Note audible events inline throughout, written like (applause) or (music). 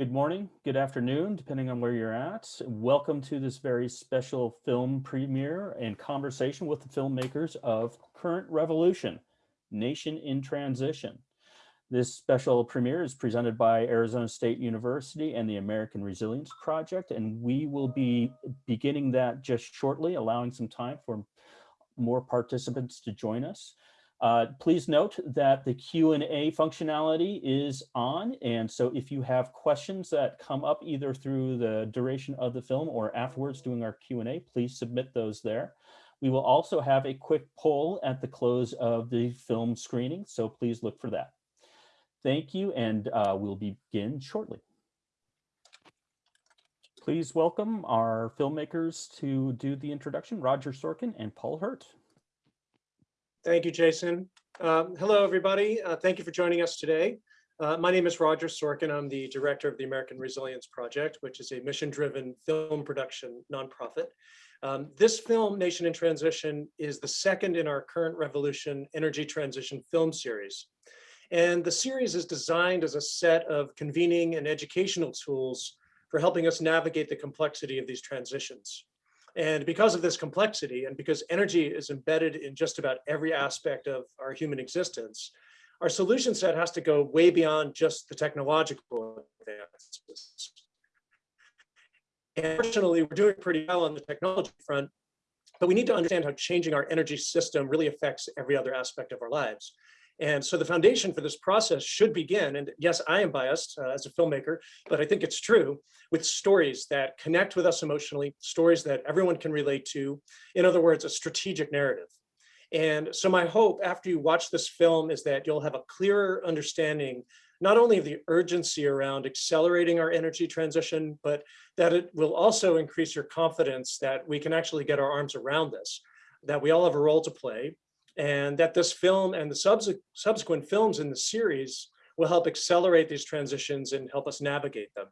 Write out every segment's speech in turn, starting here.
Good morning, good afternoon, depending on where you're at. Welcome to this very special film premiere and conversation with the filmmakers of Current Revolution, Nation in Transition. This special premiere is presented by Arizona State University and the American Resilience Project, and we will be beginning that just shortly, allowing some time for more participants to join us. Uh, please note that the Q&A functionality is on, and so if you have questions that come up either through the duration of the film or afterwards doing our Q&A, please submit those there. We will also have a quick poll at the close of the film screening, so please look for that. Thank you, and uh, we'll begin shortly. Please welcome our filmmakers to do the introduction, Roger Sorkin and Paul Hirt. Thank you, Jason. Um, hello, everybody. Uh, thank you for joining us today. Uh, my name is Roger Sorkin. I'm the director of the American Resilience Project, which is a mission-driven film production nonprofit. Um, this film, Nation in Transition, is the second in our current revolution energy transition film series. And the series is designed as a set of convening and educational tools for helping us navigate the complexity of these transitions. And because of this complexity and because energy is embedded in just about every aspect of our human existence, our solution set has to go way beyond just the technological advances. And fortunately, we're doing pretty well on the technology front, but we need to understand how changing our energy system really affects every other aspect of our lives. And so the foundation for this process should begin, and yes, I am biased uh, as a filmmaker, but I think it's true, with stories that connect with us emotionally, stories that everyone can relate to. In other words, a strategic narrative. And so my hope after you watch this film is that you'll have a clearer understanding not only of the urgency around accelerating our energy transition, but that it will also increase your confidence that we can actually get our arms around this, that we all have a role to play, and that this film and the subse subsequent films in the series will help accelerate these transitions and help us navigate them.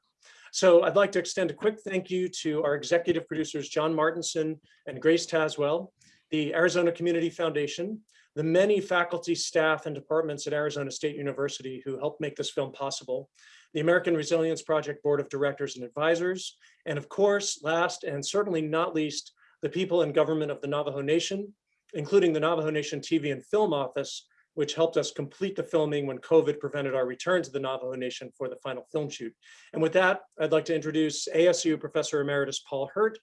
So I'd like to extend a quick thank you to our executive producers, John Martinson and Grace Taswell, the Arizona Community Foundation, the many faculty, staff, and departments at Arizona State University who helped make this film possible, the American Resilience Project Board of Directors and Advisors, and of course, last and certainly not least, the people and government of the Navajo Nation, including the Navajo Nation TV and Film Office, which helped us complete the filming when COVID prevented our return to the Navajo Nation for the final film shoot. And with that, I'd like to introduce ASU Professor Emeritus Paul Hirt,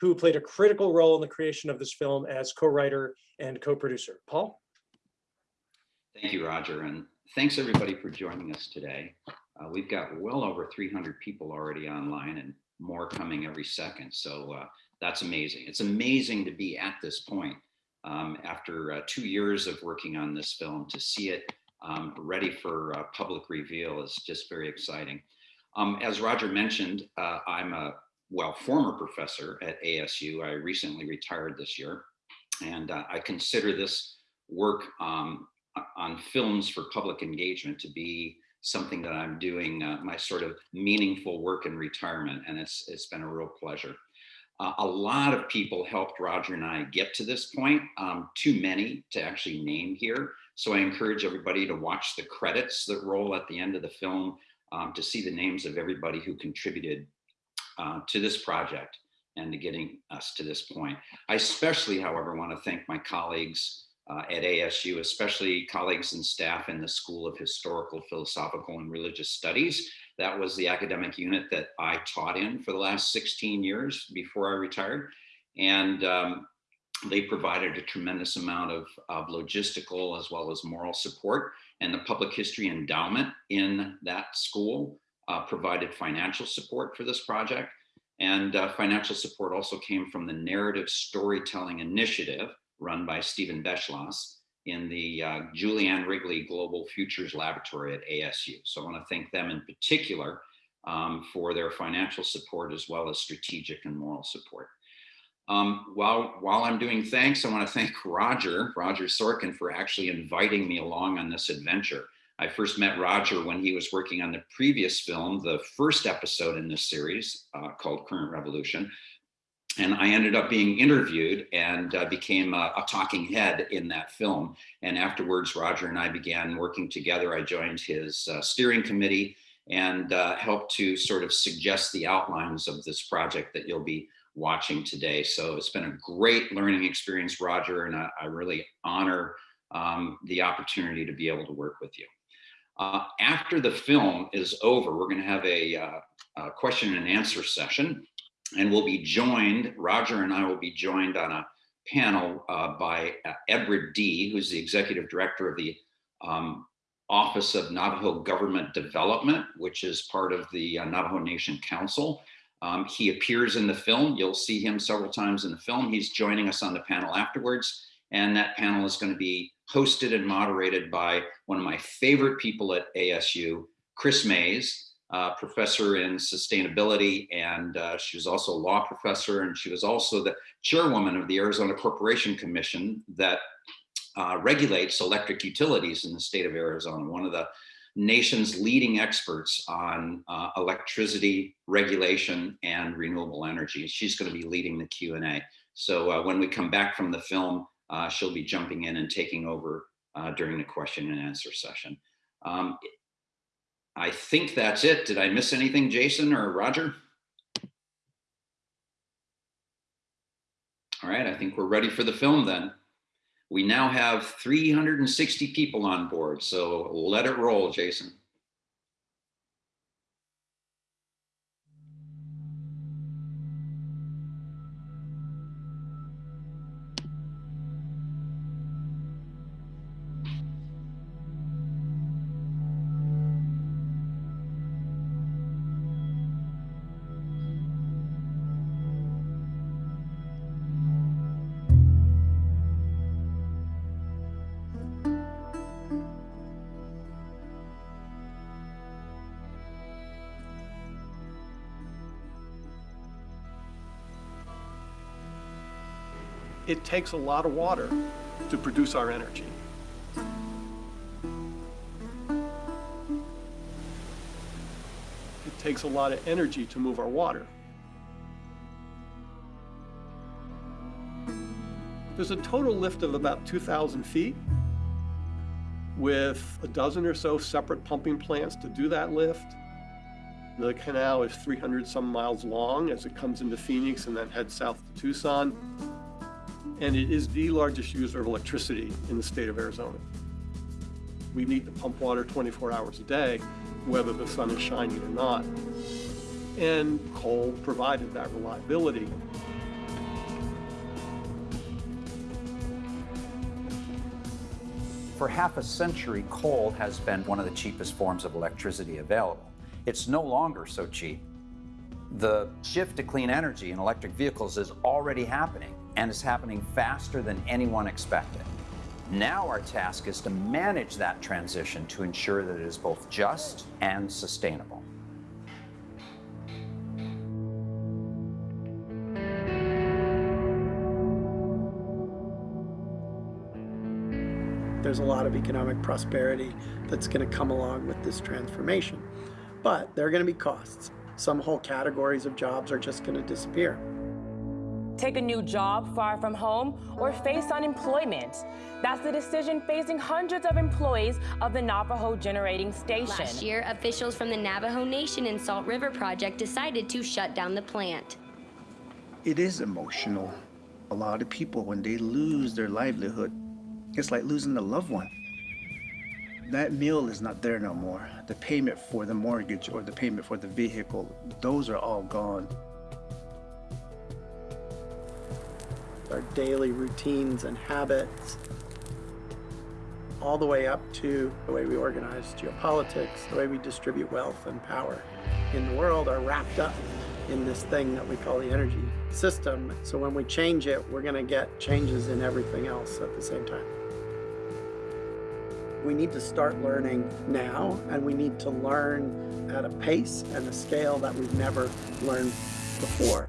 who played a critical role in the creation of this film as co-writer and co-producer. Paul? Thank you, Roger, and thanks everybody for joining us today. Uh, we've got well over 300 people already online and more coming every second, so uh, that's amazing. It's amazing to be at this point um, after uh, two years of working on this film to see it um, ready for uh, public reveal is just very exciting. Um, as Roger mentioned, uh, I'm a, well, former professor at ASU. I recently retired this year, and uh, I consider this work um, on films for public engagement to be something that I'm doing uh, my sort of meaningful work in retirement, and it's, it's been a real pleasure. Uh, a lot of people helped Roger and I get to this point, um, too many to actually name here. So I encourage everybody to watch the credits that roll at the end of the film um, to see the names of everybody who contributed uh, to this project and to getting us to this point. I especially, however, want to thank my colleagues uh, at ASU, especially colleagues and staff in the School of Historical, Philosophical, and Religious Studies that was the academic unit that I taught in for the last 16 years before I retired. And um, they provided a tremendous amount of, of logistical as well as moral support. And the public history endowment in that school uh, provided financial support for this project. And uh, financial support also came from the Narrative Storytelling Initiative run by Steven Beschloss, in the uh, Julie Ann Wrigley Global Futures Laboratory at ASU. So I want to thank them in particular um, for their financial support as well as strategic and moral support. Um, while, while I'm doing thanks, I want to thank Roger, Roger Sorkin for actually inviting me along on this adventure. I first met Roger when he was working on the previous film, the first episode in this series uh, called Current Revolution, and I ended up being interviewed and uh, became a, a, talking head in that film. And afterwards, Roger and I began working together. I joined his uh, steering committee and uh, help to sort of suggest the outlines of this project that you'll be watching today. So it's been a great learning experience, Roger, and I, I really honor um, the opportunity to be able to work with you. Uh, after the film is over, we're going to have a, uh, a question and answer session, and we'll be joined, Roger and I will be joined on a panel uh, by uh, Edward Dee, who's the executive director of the um, Office of Navajo Government Development, which is part of the uh, Navajo Nation Council. Um, he appears in the film. You'll see him several times in the film. He's joining us on the panel afterwards. And that panel is going to be hosted and moderated by one of my favorite people at ASU, Kris Mayes, uh, professor in sustainability. And uh, she was also a law professor. And she was also the chairwoman of the Arizona Corporation Commission that uh, regulates electric utilities in the state of Arizona, one of the nation's leading experts on uh, electricity regulation and renewable energy. She's going to be leading the Q&A. So uh, when we come back from the film, uh, she'll be jumping in and taking over during the question and answer session. Um, I think that's it. Did I miss anything, Jason or Roger? All right, I think we're ready for the film then. We now have 360 people on board, so let it roll, Jason. Takes a lot of water to produce our energy. It takes a lot of energy to move our water. There's a total lift of about 2,000 feet with a dozen or so separate pumping plants to do that lift. The canal is 300 some miles long as it comes into Phoenix and then heads south to Tucson and it is the largest user of electricity in the state of Arizona. We need to pump water 24 hours a day, whether the sun is shining or not. And coal provided that reliability. For half a century, coal has been one of the cheapest forms of electricity available. It's no longer so cheap. The shift to clean energy and electric vehicles is already happening and is happening faster than anyone expected. Now our task is to manage that transition to ensure that it is both just and sustainable. There's a lot of economic prosperity that's going to come along with this transformation. But there are going to be costs. Some whole categories of jobs are just going to disappear take a new job far from home, or face unemployment. That's the decision facing hundreds of employees of the Navajo Generating Station. Last year, officials from the Navajo Nation and Salt River Project decided to shut down the plant. It is emotional. A lot of people, when they lose their livelihood, it's like losing a loved one. That meal is not there no more. The payment for the mortgage or the payment for the vehicle, those are all gone. Our daily routines and habits, all the way up to the way we organize geopolitics, the way we distribute wealth and power in the world are wrapped up in this thing that we call the energy system. So when we change it, we're going to get changes in everything else at the same time. We need to start learning now, and we need to learn at a pace and a scale that we've never learned before.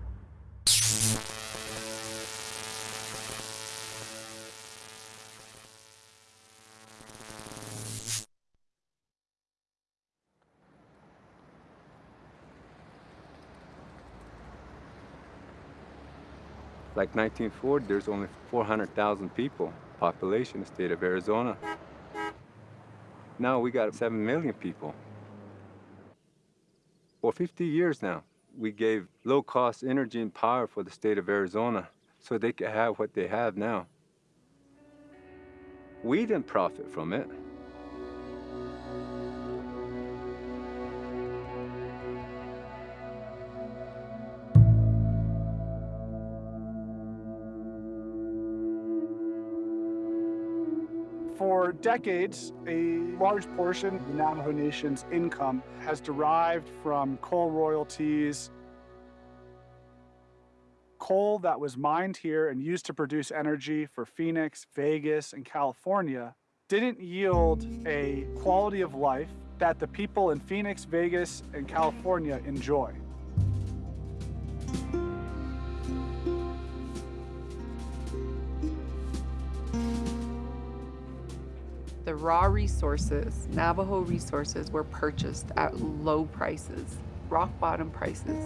Like 1940, there's only 400,000 people, population in the state of Arizona. Now we got 7 million people. For 50 years now, we gave low-cost energy and power for the state of Arizona so they could have what they have now. We didn't profit from it. Decades, a large portion of the Navajo Nation's income has derived from coal royalties, coal that was mined here and used to produce energy for Phoenix, Vegas, and California didn't yield a quality of life that the people in Phoenix, Vegas, and California enjoy. Raw resources, Navajo resources, were purchased at low prices, rock bottom prices.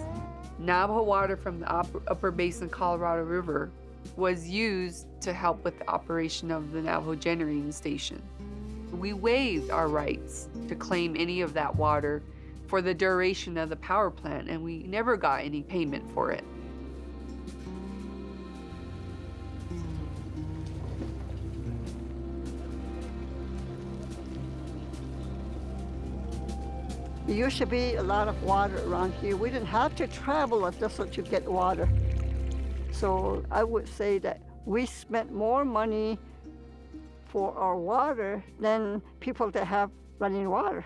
Navajo water from the upper, basin Colorado River was used to help with the operation of the Navajo generating station. We waived our rights to claim any of that water for the duration of the power plant, and we never got any payment for it. There used to be a lot of water around here. We didn't have to travel a distance to get water. So I would say that we spent more money for our water than people that have running water.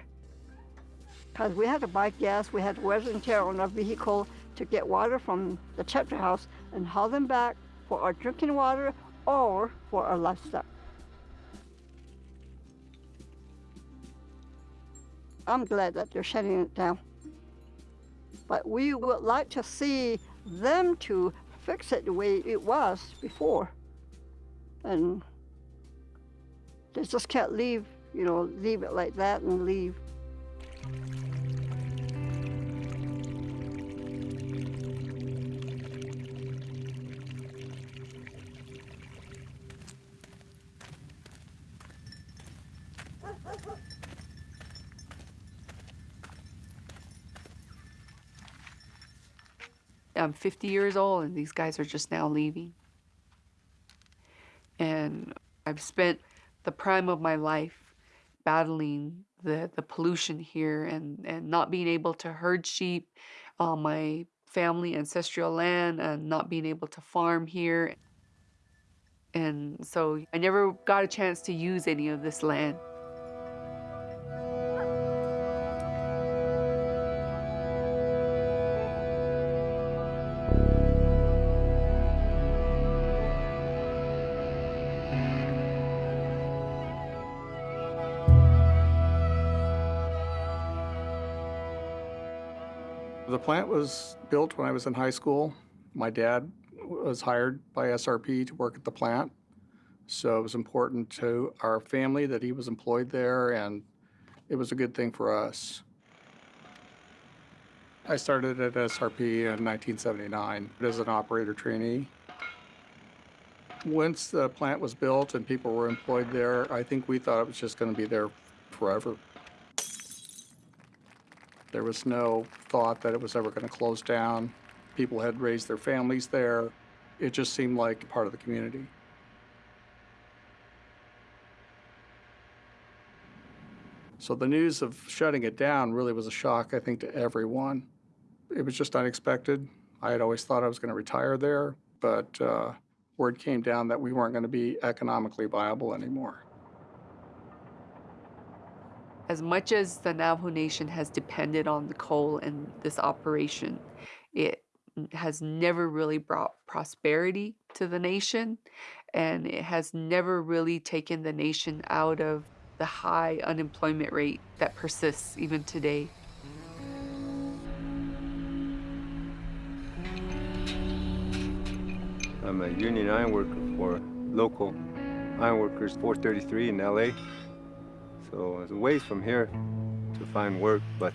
Because we had to buy gas, we had to wear and tear on our vehicle to get water from the chapter house and haul them back for our drinking water or for our livestock. I'm glad that they're shutting it down. But we would like to see them to fix it the way it was before. And they just can't leave, you know, leave it like that and leave. I'm 50 years old and these guys are just now leaving. And I've spent the prime of my life battling the, the pollution here and, and not being able to herd sheep on my family ancestral land and not being able to farm here. And so I never got a chance to use any of this land. Plant was built when I was in high school. My dad was hired by SRP to work at the plant. So it was important to our family that he was employed there, and it was a good thing for us. I started at SRP in 1979 as an operator trainee. Once the plant was built and people were employed there, I think we thought it was just going to be there forever. There was no thought that it was ever going to close down. People had raised their families there. It just seemed like part of the community. So the news of shutting it down really was a shock, I think, to everyone. It was just unexpected. I had always thought I was going to retire there, but uh, word came down that we weren't going to be economically viable anymore. As much as the Navajo Nation has depended on the coal in this operation, it has never really brought prosperity to the nation, and it has never really taken the nation out of the high unemployment rate that persists even today. I'm a union iron worker for local ironworkers 433 in LA. So it's a ways from here to find work, but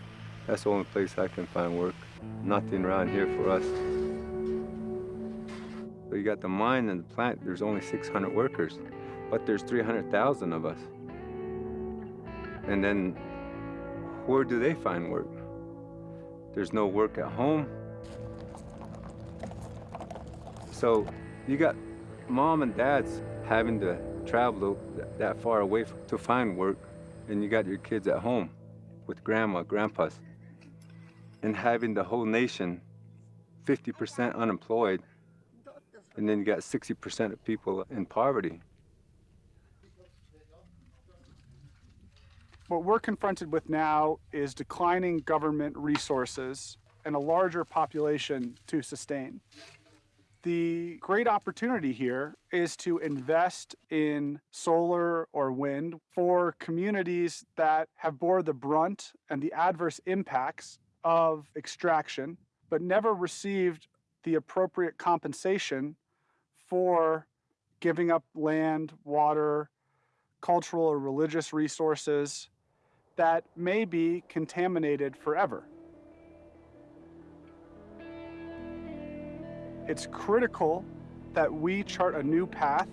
that's the only place I can find work. Nothing around here for us. So you got the mine and the plant, there's only 600 workers, but there's 300,000 of us. And then where do they find work? There's no work at home. So you got mom and dads having to travel that far away to find work, and you got your kids at home with grandma, grandpas, and having the whole nation 50% unemployed, and then you got 60% of people in poverty. What we're confronted with now is declining government resources and a larger population to sustain. The great opportunity here is to invest in solar or wind for communities that have bore the brunt and the adverse impacts of extraction, but never received the appropriate compensation for giving up land, water, cultural or religious resources that may be contaminated forever. It's critical that we chart a new path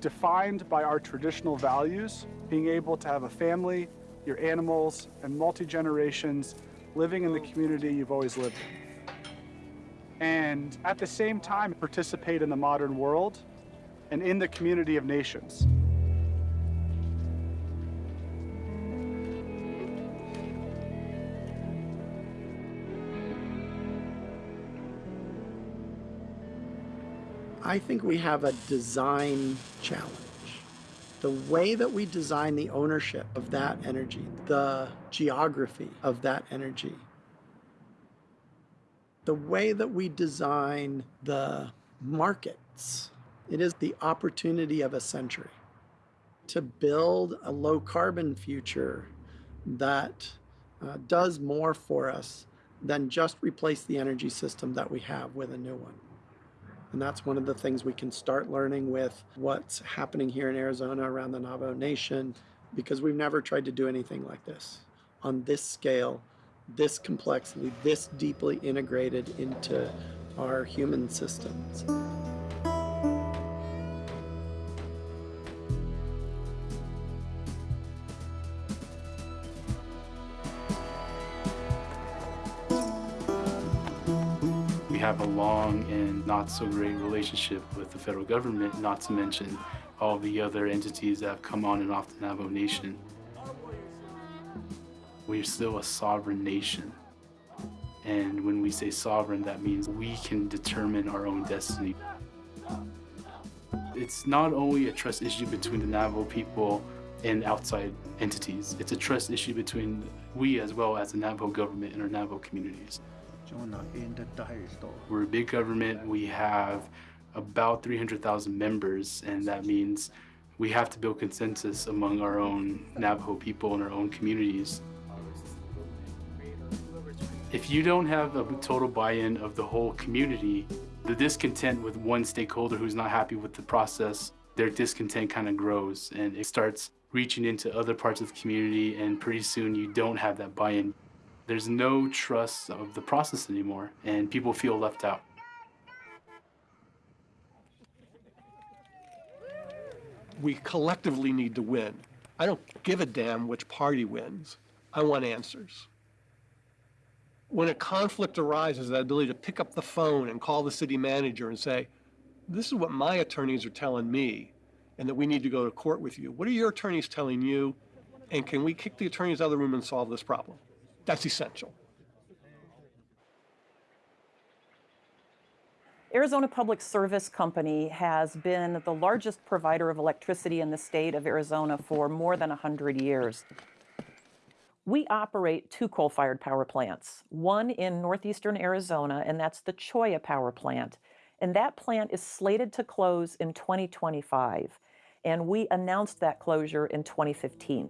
defined by our traditional values, being able to have a family, your animals, and multi-generations living in the community you've always lived in. And at the same time, participate in the modern world and in the community of nations. I think we have a design challenge. The way that we design the ownership of that energy, the geography of that energy, the way that we design the markets, it is the opportunity of a century to build a low carbon future that uh, does more for us than just replace the energy system that we have with a new one. And that's one of the things we can start learning with what's happening here in Arizona around the Navajo Nation, because we've never tried to do anything like this on this scale, this complexity, this deeply integrated into our human systems. Have a long and not so great relationship with the federal government, not to mention all the other entities that have come on and off the Navajo Nation. We're still a sovereign nation. And when we say sovereign, that means we can determine our own destiny. It's not only a trust issue between the Navajo people and outside entities. It's a trust issue between we as well as the Navajo government and our Navajo communities. We're a big government. We have about 300,000 members, and that means we have to build consensus among our own Navajo people and our own communities. If you don't have a total buy-in of the whole community, the discontent with one stakeholder who's not happy with the process, their discontent kind of grows and it starts reaching into other parts of the community and pretty soon you don't have that buy-in. There's no trust of the process anymore, and people feel left out. We collectively need to win. I don't give a damn which party wins. I want answers. When a conflict arises, that ability to pick up the phone and call the city manager and say, this is what my attorneys are telling me, and that we need to go to court with you. What are your attorneys telling you? And can we kick the attorneys out of the room and solve this problem? That's essential. Arizona Public Service Company has been the largest provider of electricity in the state of Arizona for more than 100 years. We operate two coal-fired power plants, one in northeastern Arizona, and that's the Cholla Power Plant. And that plant is slated to close in 2025. And we announced that closure in 2015.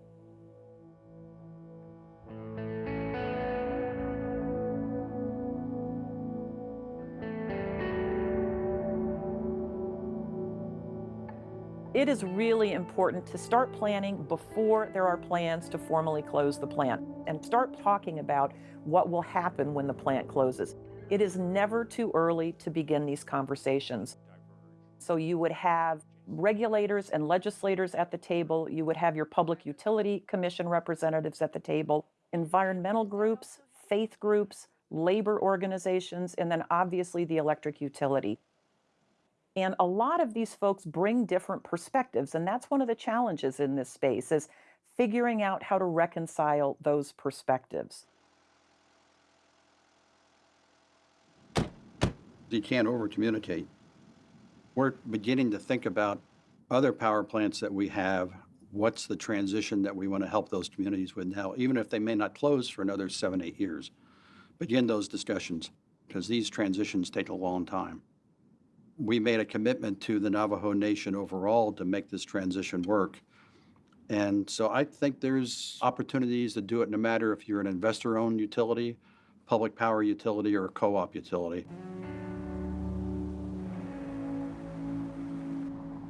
It is really important to start planning before there are plans to formally close the plant and start talking about what will happen when the plant closes. It is never too early to begin these conversations. So you would have regulators and legislators at the table, you would have your Public Utility Commission representatives at the table, environmental groups, faith groups, labor organizations, and then obviously the electric utility. And a lot of these folks bring different perspectives, and that's one of the challenges in this space is figuring out how to reconcile those perspectives. You can't over communicate. We're beginning to think about other power plants that we have. What's the transition that we want to help those communities with now, even if they may not close for another seven, eight years? Begin those discussions because these transitions take a long time. We made a commitment to the Navajo Nation overall to make this transition work. And so I think there's opportunities to do it no matter if you're an investor-owned utility, public power utility, or a co-op utility.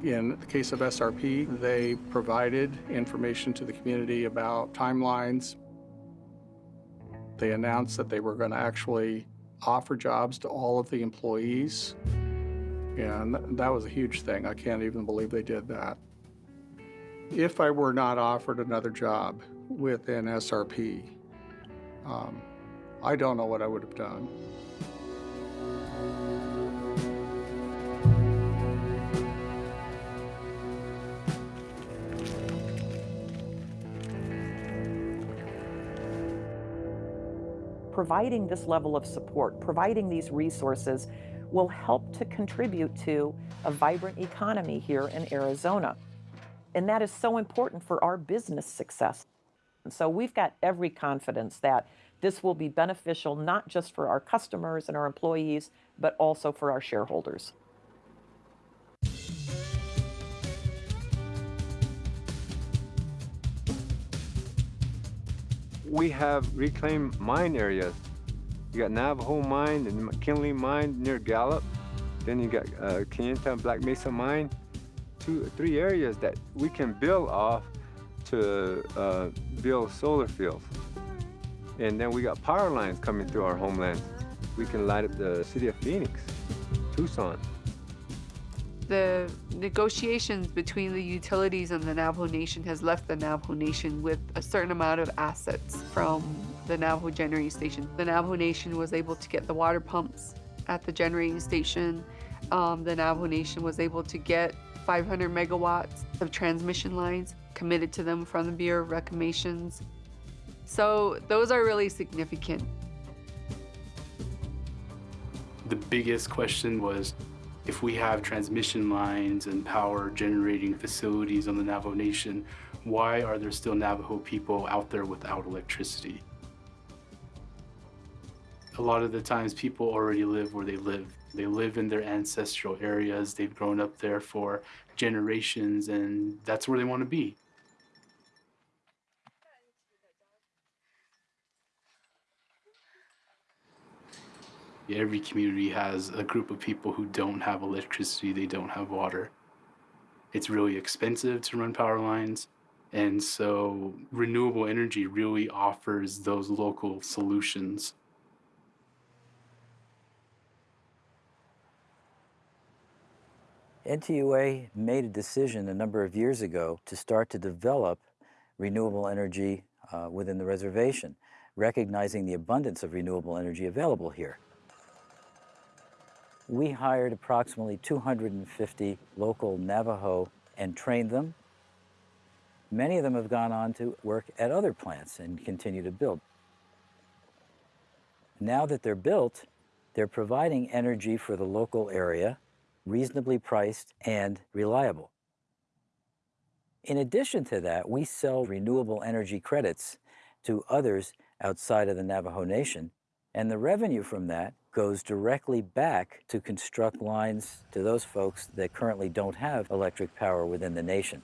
In the case of SRP, they provided information to the community about timelines. They announced that they were going to actually offer jobs to all of the employees. And that was a huge thing. I can't even believe they did that. If I were not offered another job within SRP, um, I don't know what I would have done. providing this level of support, providing these resources will help to contribute to a vibrant economy here in Arizona. And that is so important for our business success. And so we've got every confidence that this will be beneficial not just for our customers and our employees, but also for our shareholders. we have reclaimed mine areas. You got Navajo Mine and McKinley Mine near Gallup. Then you got uh, and Black Mesa Mine. Two, three areas that we can build off to uh, build solar fields. And then we got power lines coming through our homeland. We can light up the city of Phoenix, Tucson. The negotiations between the utilities and the Navajo Nation has left the Navajo Nation with a certain amount of assets from the Navajo generating station. The Navajo Nation was able to get the water pumps at the generating station. Um, the Navajo Nation was able to get 500 megawatts of transmission lines committed to them from the Bureau of Reclamations. So those are really significant. The biggest question was if we have transmission lines and power generating facilities on the Navajo Nation, why are there still Navajo people out there without electricity? A lot of the times people already live where they live. They live in their ancestral areas. They've grown up there for generations and that's where they want to be. Every community has a group of people who don't have electricity, they don't have water. It's really expensive to run power lines. And so renewable energy really offers those local solutions. NTUA made a decision a number of years ago to start to develop renewable energy uh, within the reservation, recognizing the abundance of renewable energy available here. We hired approximately 250 local Navajo and trained them. Many of them have gone on to work at other plants and continue to build. Now that they're built, they're providing energy for the local area, reasonably priced and reliable. In addition to that, we sell renewable energy credits to others outside of the Navajo Nation, and the revenue from that goes directly back to construct lines to those folks that currently don't have electric power within the nation.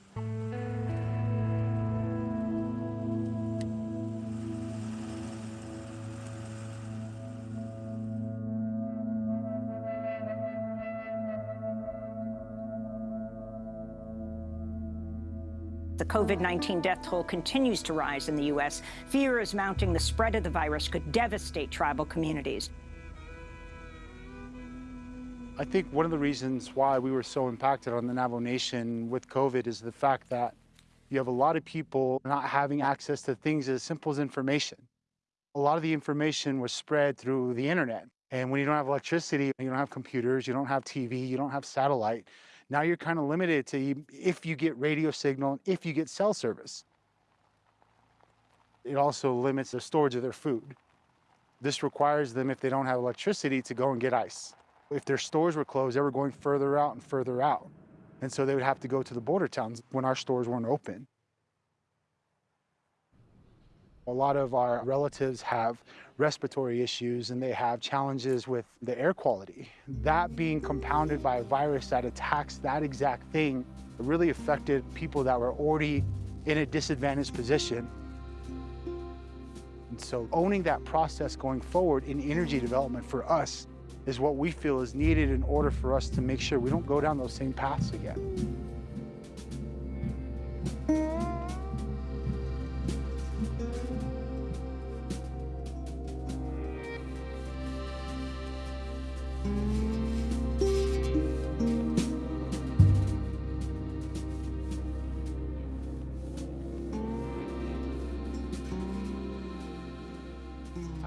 The COVID 19 death toll continues to rise in the U.S. Fear is mounting the spread of the virus could devastate tribal communities. I think one of the reasons why we were so impacted on the Navajo Nation with COVID is the fact that you have a lot of people not having access to things as simple as information. A lot of the information was spread through the internet. And when you don't have electricity, you don't have computers, you don't have TV, you don't have satellite, now you're kind of limited to if you get radio signal, if you get cell service. It also limits the storage of their food. This requires them, if they don't have electricity, to go and get ice. If their stores were closed, they were going further out and further out. And so they would have to go to the border towns when our stores weren't open. A lot of our relatives have respiratory issues and they have challenges with the air quality. That being compounded by a virus that attacks that exact thing really affected people that were already in a disadvantaged position. And so owning that process going forward in energy development for us is what we feel is needed in order for us to make sure we don't go down those same paths again.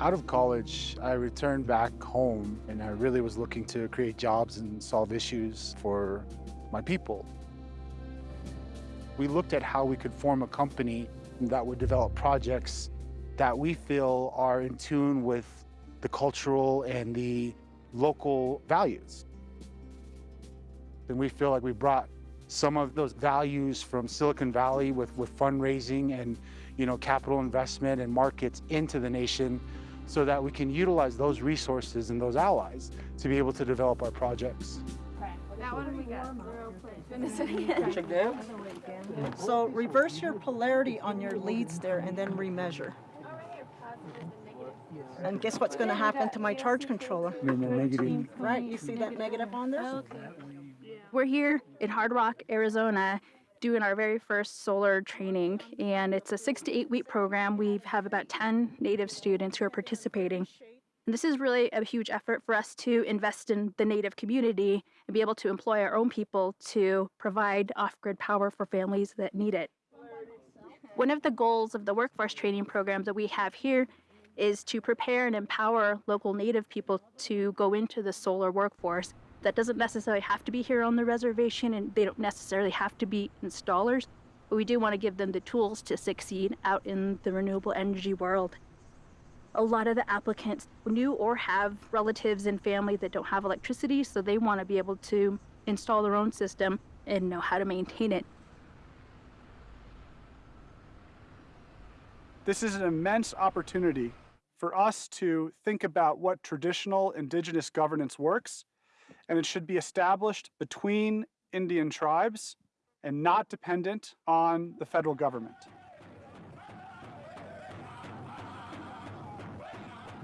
Out of college, I returned back home and I really was looking to create jobs and solve issues for my people. We looked at how we could form a company that would develop projects that we feel are in tune with the cultural and the local values. And we feel like we brought some of those values from Silicon Valley with, with fundraising and you know, capital investment and markets into the nation so that we can utilize those resources and those allies to be able to develop our projects. Now what we got? (laughs) So reverse your polarity on your leads there and then remeasure. And guess what's going to happen to my charge controller? Right, you see that negative on there? We're here in Hardrock, Arizona, doing our very first solar training, and it's a six to eight week program. We have about 10 Native students who are participating. And this is really a huge effort for us to invest in the Native community and be able to employ our own people to provide off grid power for families that need it. One of the goals of the workforce training programs that we have here is to prepare and empower local Native people to go into the solar workforce that doesn't necessarily have to be here on the reservation and they don't necessarily have to be installers, but we do want to give them the tools to succeed out in the renewable energy world. A lot of the applicants knew or have relatives and family that don't have electricity, so they want to be able to install their own system and know how to maintain it. This is an immense opportunity for us to think about what traditional indigenous governance works and it should be established between Indian tribes and not dependent on the federal government.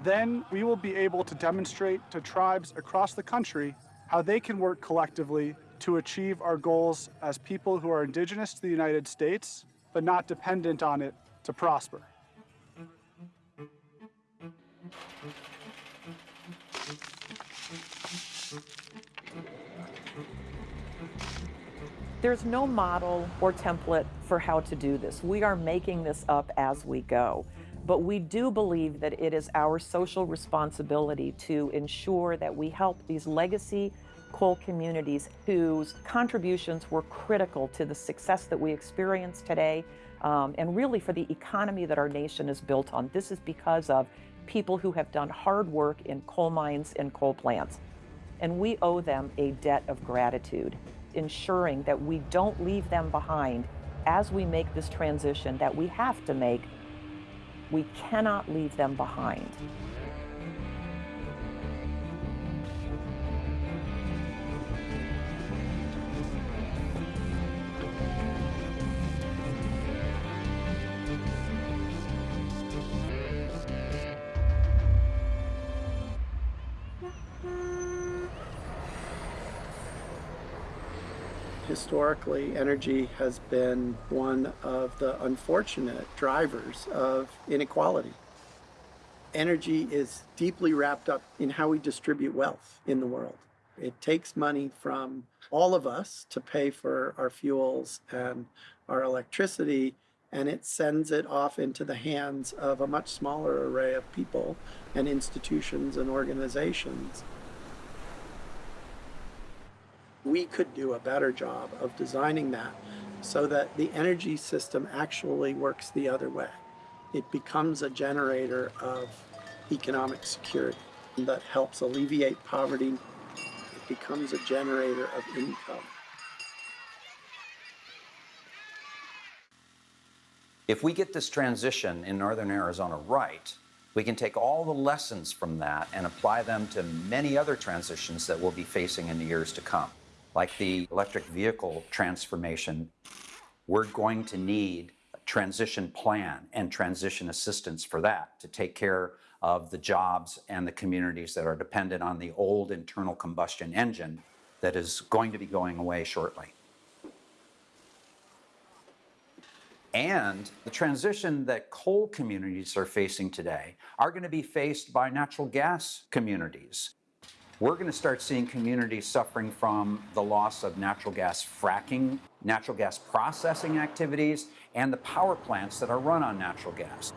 Then we will be able to demonstrate to tribes across the country how they can work collectively to achieve our goals as people who are indigenous to the United States, but not dependent on it to prosper. There's no model or template for how to do this. We are making this up as we go. But we do believe that it is our social responsibility to ensure that we help these legacy coal communities whose contributions were critical to the success that we experience today um, and really for the economy that our nation is built on. This is because of people who have done hard work in coal mines and coal plants. And we owe them a debt of gratitude, ensuring that we don't leave them behind as we make this transition that we have to make. We cannot leave them behind. Historically, energy has been one of the unfortunate drivers of inequality. Energy is deeply wrapped up in how we distribute wealth in the world. It takes money from all of us to pay for our fuels and our electricity, and it sends it off into the hands of a much smaller array of people and institutions and organizations. We could do a better job of designing that so that the energy system actually works the other way. It becomes a generator of economic security that helps alleviate poverty. It becomes a generator of income. If we get this transition in northern Arizona right, we can take all the lessons from that and apply them to many other transitions that we'll be facing in the years to come. Like the electric vehicle transformation, we're going to need a transition plan and transition assistance for that to take care of the jobs and the communities that are dependent on the old internal combustion engine that is going to be going away shortly. And the transition that coal communities are facing today are going to be faced by natural gas communities. We're going to start seeing communities suffering from the loss of natural gas fracking, natural gas processing activities, and the power plants that are run on natural gas.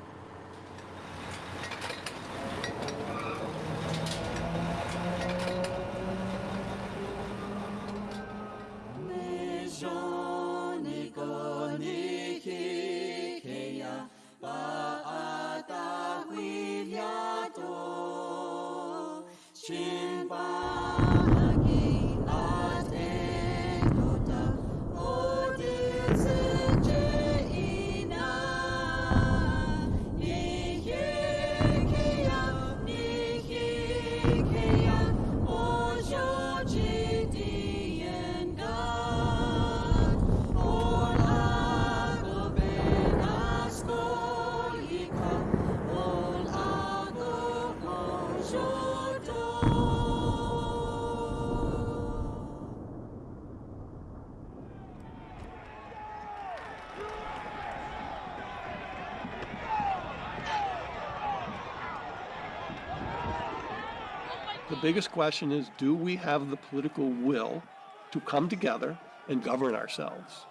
Biggest question is do we have the political will to come together and govern ourselves?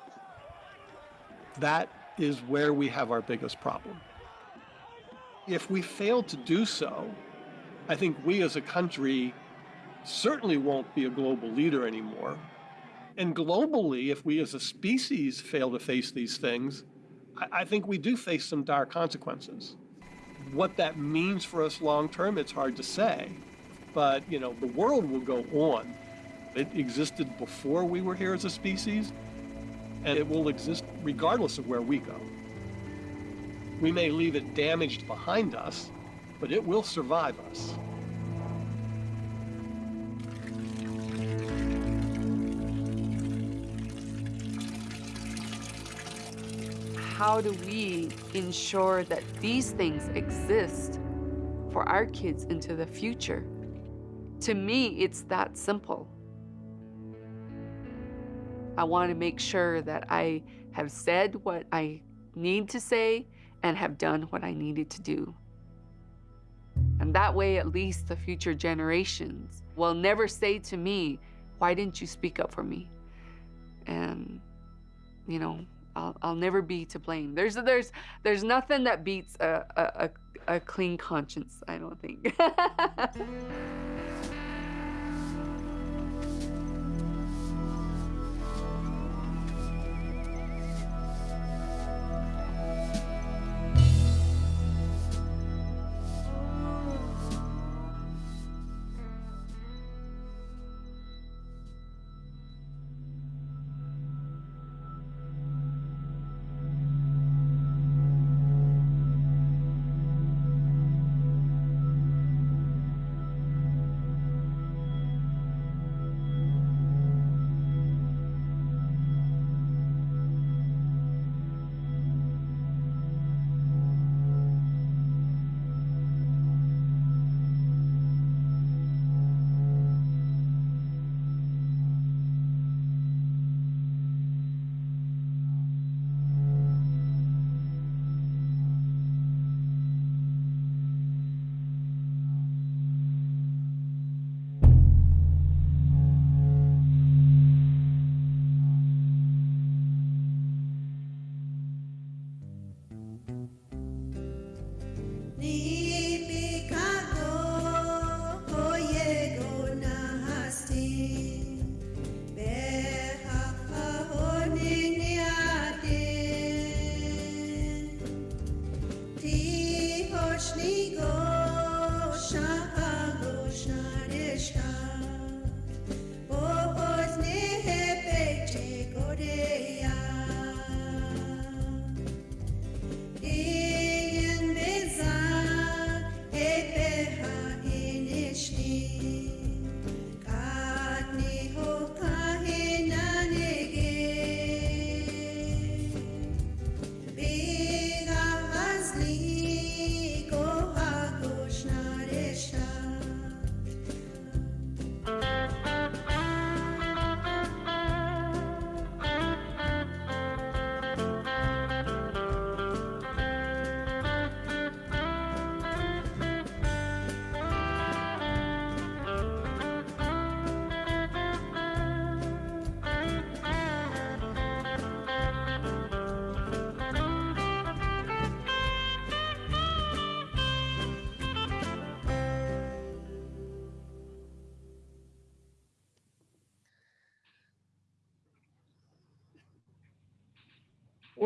That is where we have our biggest problem. If we fail to do so, I think we as a country certainly won't be a global leader anymore. And globally, if we as a species fail to face these things, I, think we do face some dire consequences. What that means for us long term, it's hard to say. But, you know, the world will go on. It existed before we were here as a species, and it will exist regardless of where we go. We may leave it damaged behind us, but it will survive us. How do we ensure that these things exist for our kids into the future? To me, it's that simple. I want to make sure that I have said what I need to say and have done what I needed to do. And that way, at least the future generations will never say to me, Why didn't you speak up for me? And, you know, I'll, I'll never be to blame. There's, there's, there's nothing that beats a, a, a, a clean conscience, I don't think. (laughs)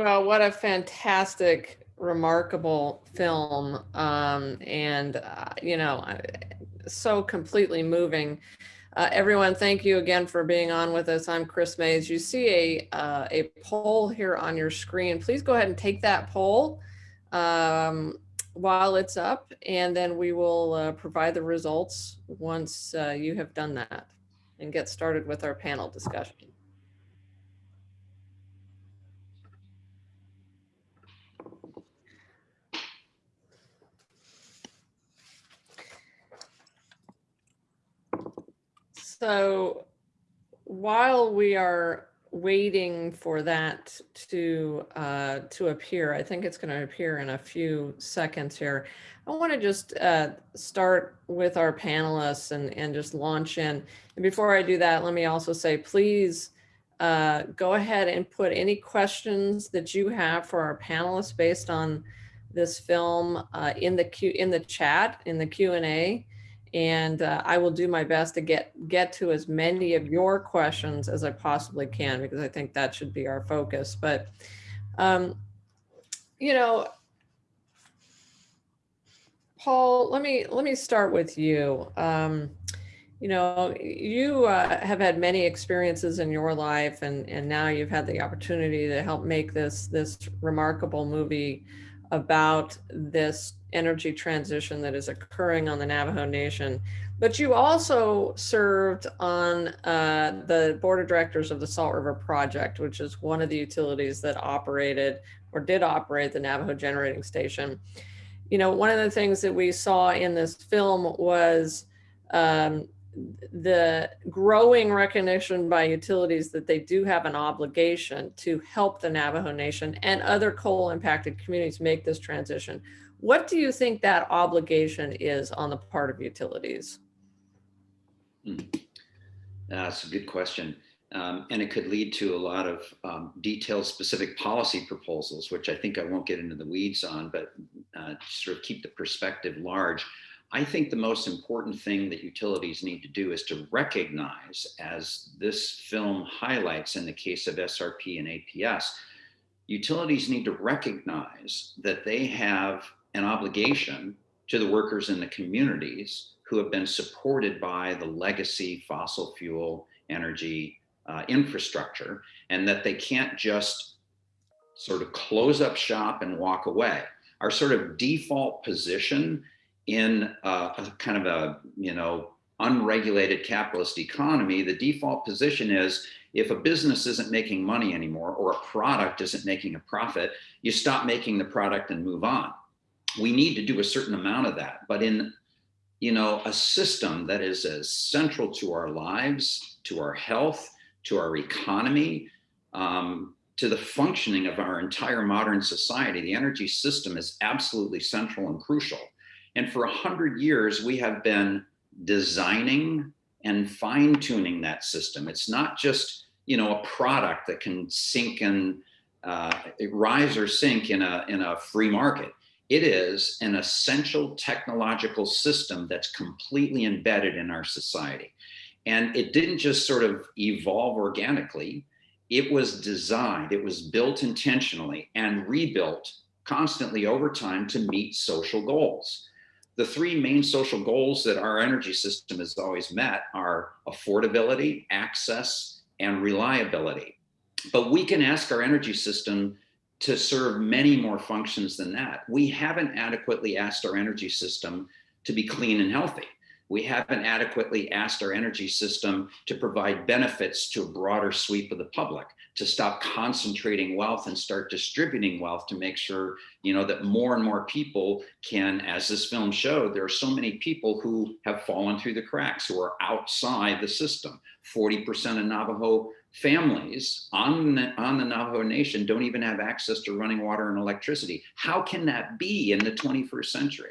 Well, what a fantastic, remarkable film. Um, and, uh, you know, so completely moving. Uh, everyone, thank you again for being on with us. I'm Kris Mayes. You see a, uh, a poll here on your screen. Please go ahead and take that poll um, while it's up, and then we will uh, provide the results once uh, you have done that and get started with our panel discussion. So while we are waiting for that to uh, to appear, I think it's going to appear in a few seconds here. I want to just uh, start with our panelists and, and just launch in. And before I do that, let me also say, please uh, go ahead and put any questions that you have for our panelists based on this film uh, in the Q in the chat in the Q and A and uh, I will do my best to get get to as many of your questions as I possibly can because I think that should be our focus. But um, you know, Paul, let me let me start with you. Um, you know, you uh, have had many experiences in your life, and and now you've had the opportunity to help make this this remarkable movie about this energy transition that is occurring on the Navajo Nation. But you also served on uh, the board of directors of the Salt River Project, which is one of the utilities that operated or did operate the Navajo Generating Station. You know, one of the things that we saw in this film was um, the growing recognition by utilities that they do have an obligation to help the Navajo Nation and other coal impacted communities make this transition. What do you think that obligation is on the part of utilities? Hmm. That's a good question. Um, and it could lead to a lot of um, detailed specific policy proposals, which I think I won't get into the weeds on, but uh, sort of keep the perspective large. I think the most important thing that utilities need to do is to recognize, as this film highlights in the case of SRP and APS, utilities need to recognize that they have an obligation to the workers in the communities who have been supported by the legacy fossil fuel energy uh, infrastructure and that they can't just sort of close up shop and walk away. Our sort of default position in uh, a kind of a, you know, unregulated capitalist economy, the default position is if a business isn't making money anymore or a product isn't making a profit, you stop making the product and move on we need to do a certain amount of that. But in you know, a system that is as central to our lives, to our health, to our economy, um, to the functioning of our entire modern society, the energy system is absolutely central and crucial. And for a hundred years, we have been designing and fine tuning that system. It's not just, you know, a product that can sink in uh, rise or sink in a, in a free market. It is an essential technological system that's completely embedded in our society. And it didn't just sort of evolve organically. It was designed, it was built intentionally and rebuilt constantly over time to meet social goals. The three main social goals that our energy system has always met are affordability, access, and reliability. But we can ask our energy system to serve many more functions than that. We haven't adequately asked our energy system to be clean and healthy. We haven't adequately asked our energy system to provide benefits to a broader sweep of the public, to stop concentrating wealth and start distributing wealth to make sure, you know, that more and more people can, as this film showed, there are so many people who have fallen through the cracks, who are outside the system. 40% of Navajo families on the, on the Navajo Nation don't even have access to running water and electricity. How can that be in the 21st century?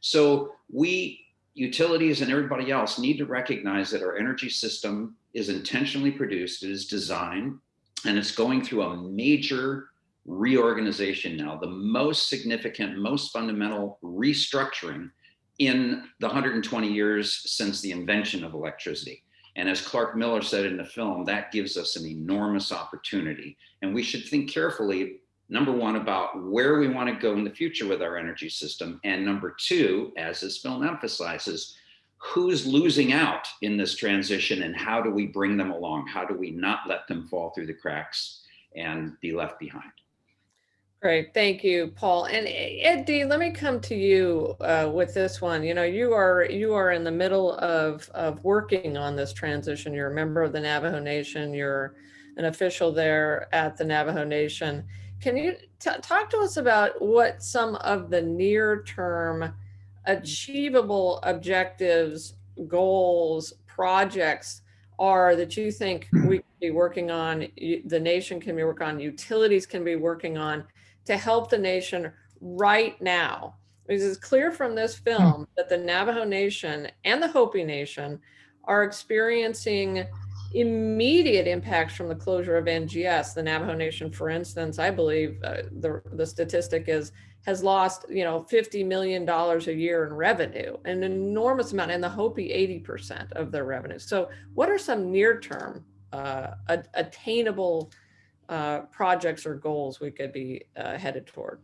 So we utilities and everybody else need to recognize that our energy system is intentionally produced, it is designed, and it's going through a major reorganization now, the most significant, most fundamental restructuring in the 120 years since the invention of electricity. And as Clark Miller said in the film, that gives us an enormous opportunity. And we should think carefully, number one, about where we want to go in the future with our energy system. And number two, as this film emphasizes, who's losing out in this transition and how do we bring them along? How do we not let them fall through the cracks and be left behind? Great, thank you, Paul. And Eddie, let me come to you uh, with this one. You know, you are you are in the middle of of working on this transition. You're a member of the Navajo Nation. You're an official there at the Navajo Nation. Can you talk to us about what some of the near term achievable objectives, goals, projects are that you think hmm. we can be working on, the nation can be working on, utilities can be working on to help the nation right now. Because it's clear from this hmm. film that the Navajo Nation and the Hopi Nation are experiencing immediate impacts from the closure of NGS. The Navajo Nation, for instance, I believe uh, the, the statistic is has lost, you know, $50 million a year in revenue, an enormous amount, and the Hopi 80% of their revenue. So what are some near-term uh, attainable uh, projects or goals we could be uh, headed toward?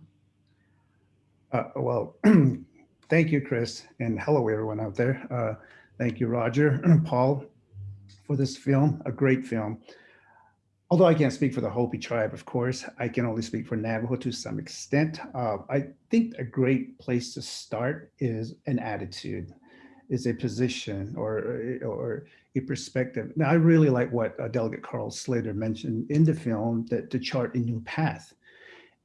Uh, well, (clears throat) thank you, Kris, and hello, everyone out there. Uh, thank you, Roger, (clears throat) Paul, for this film, a great film. Although I can't speak for the Hopi tribe, of course, I can only speak for Navajo to some extent. Uh, I think a great place to start is an attitude, is a position or, or a perspective. Now, I really like what uh, Delegate Carl Slater mentioned in the film that to chart a new path.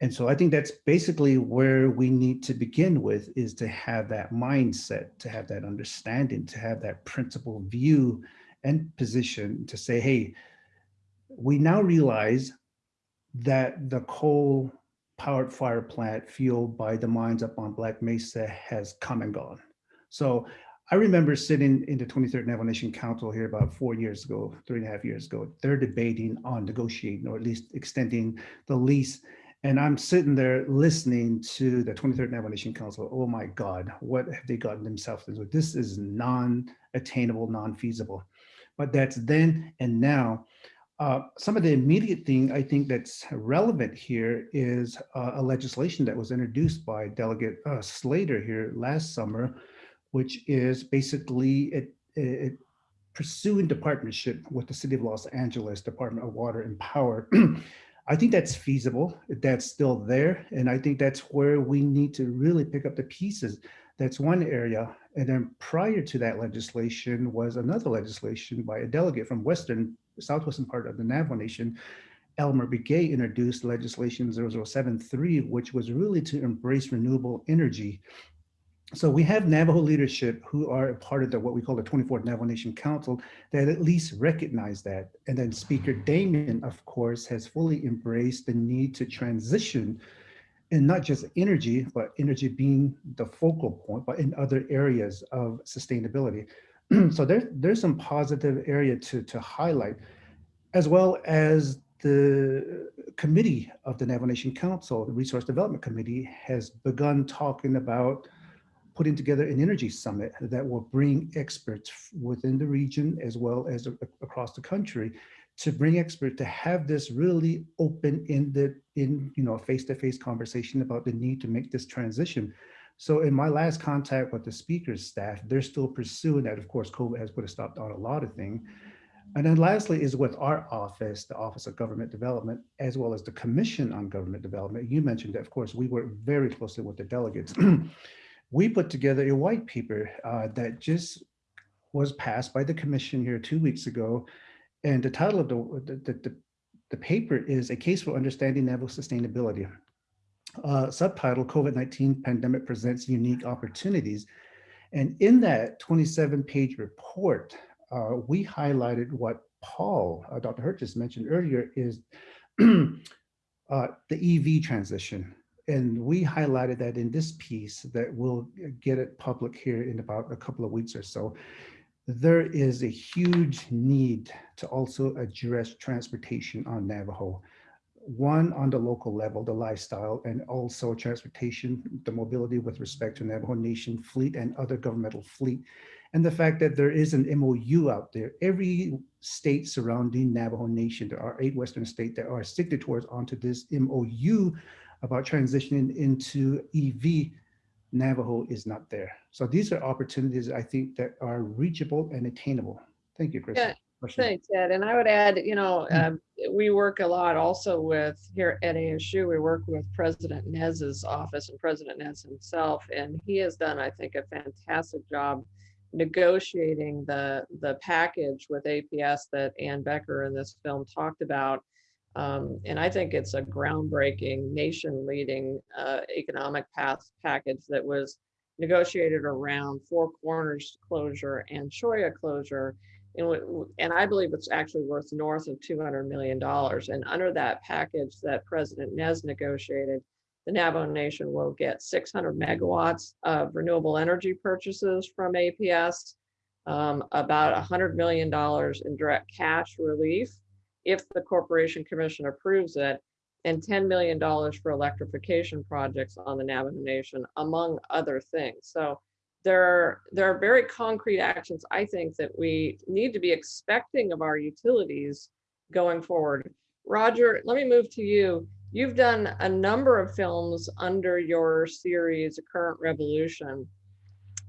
And so I think that's basically where we need to begin with is to have that mindset, to have that understanding, to have that principle view and position to say, hey, we now realize that the coal powered fire plant fueled by the mines up on Black Mesa has come and gone. So I remember sitting in the 23rd Navajo Nation Council here about four years ago, three and a half years ago. They're debating on negotiating or at least extending the lease. And I'm sitting there listening to the 23rd Navajo Nation Council. Oh my God, what have they gotten themselves into? This is non-attainable, non-feasible. But that's then and now. Uh, some of the immediate thing I think that's relevant here is uh, a legislation that was introduced by Delegate uh, Slater here last summer, which is basically it, it pursuing the partnership with the City of Los Angeles Department of Water and Power. (clears throat) I think that's feasible. That's still there. And I think that's where we need to really pick up the pieces. That's one area. And then prior to that legislation was another legislation by a delegate from Western, Southwestern part of the Navajo Nation, Elmer Begay introduced legislation 0073, which was really to embrace renewable energy so we have Navajo leadership who are a part of the what we call the 24th Navajo Nation Council that at least recognize that. And then Speaker Damon, of course, has fully embraced the need to transition in not just energy, but energy being the focal point, but in other areas of sustainability. (clears throat) so there, there's some positive area to, to highlight, as well as the committee of the Navajo Nation Council, the Resource Development Committee, has begun talking about putting together an energy summit that will bring experts within the region as well as across the country to bring experts to have this really open-ended in you know face-to-face -face conversation about the need to make this transition. So in my last contact with the speaker's staff, they're still pursuing that. Of course, COVID has put a stop on a lot of things. And then lastly is with our office, the Office of Government Development, as well as the Commission on Government Development. You mentioned that, of course, we work very closely with the delegates. (clears throat) we put together a white paper uh, that just was passed by the commission here two weeks ago. And the title of the, the, the, the paper is A Case for Understanding Navajo Sustainability. Uh, subtitle, COVID-19 Pandemic Presents Unique Opportunities. And in that 27 page report, uh, we highlighted what Paul, uh, Dr. Hirt just mentioned earlier is (clears throat) uh, the EV transition. And we highlighted that in this piece that we'll get it public here in about a couple of weeks or so. There is a huge need to also address transportation on Navajo. One, on the local level, the lifestyle, and also transportation, the mobility with respect to Navajo Nation fleet and other governmental fleet and the fact that there is an MOU out there. Every state surrounding Navajo Nation, there are eight Western states that are signatories onto this MOU about transitioning into EV. Navajo is not there. So these are opportunities I think that are reachable and attainable. Thank you, Kris. Yeah, thanks, Ed. And I would add, you know, um, we work a lot also with here at ASU, we work with President Nez's office and President Nez himself, and he has done, I think, a fantastic job negotiating the the package with APS that Ann Becker in this film talked about. Um, and I think it's a groundbreaking, nation-leading uh, economic path package that was negotiated around Four Corners closure and Cholla closure. And, and I believe it's actually worth north of $200 million. And under that package that President Nez negotiated, the Navajo Nation will get 600 megawatts of renewable energy purchases from APS, um, about $100 million in direct cash relief if the Corporation Commission approves it, and $10 million for electrification projects on the Navajo Nation, among other things. So there are, there are very concrete actions, I think, that we need to be expecting of our utilities going forward. Roger, let me move to you. You've done a number of films under your series, Current Revolution,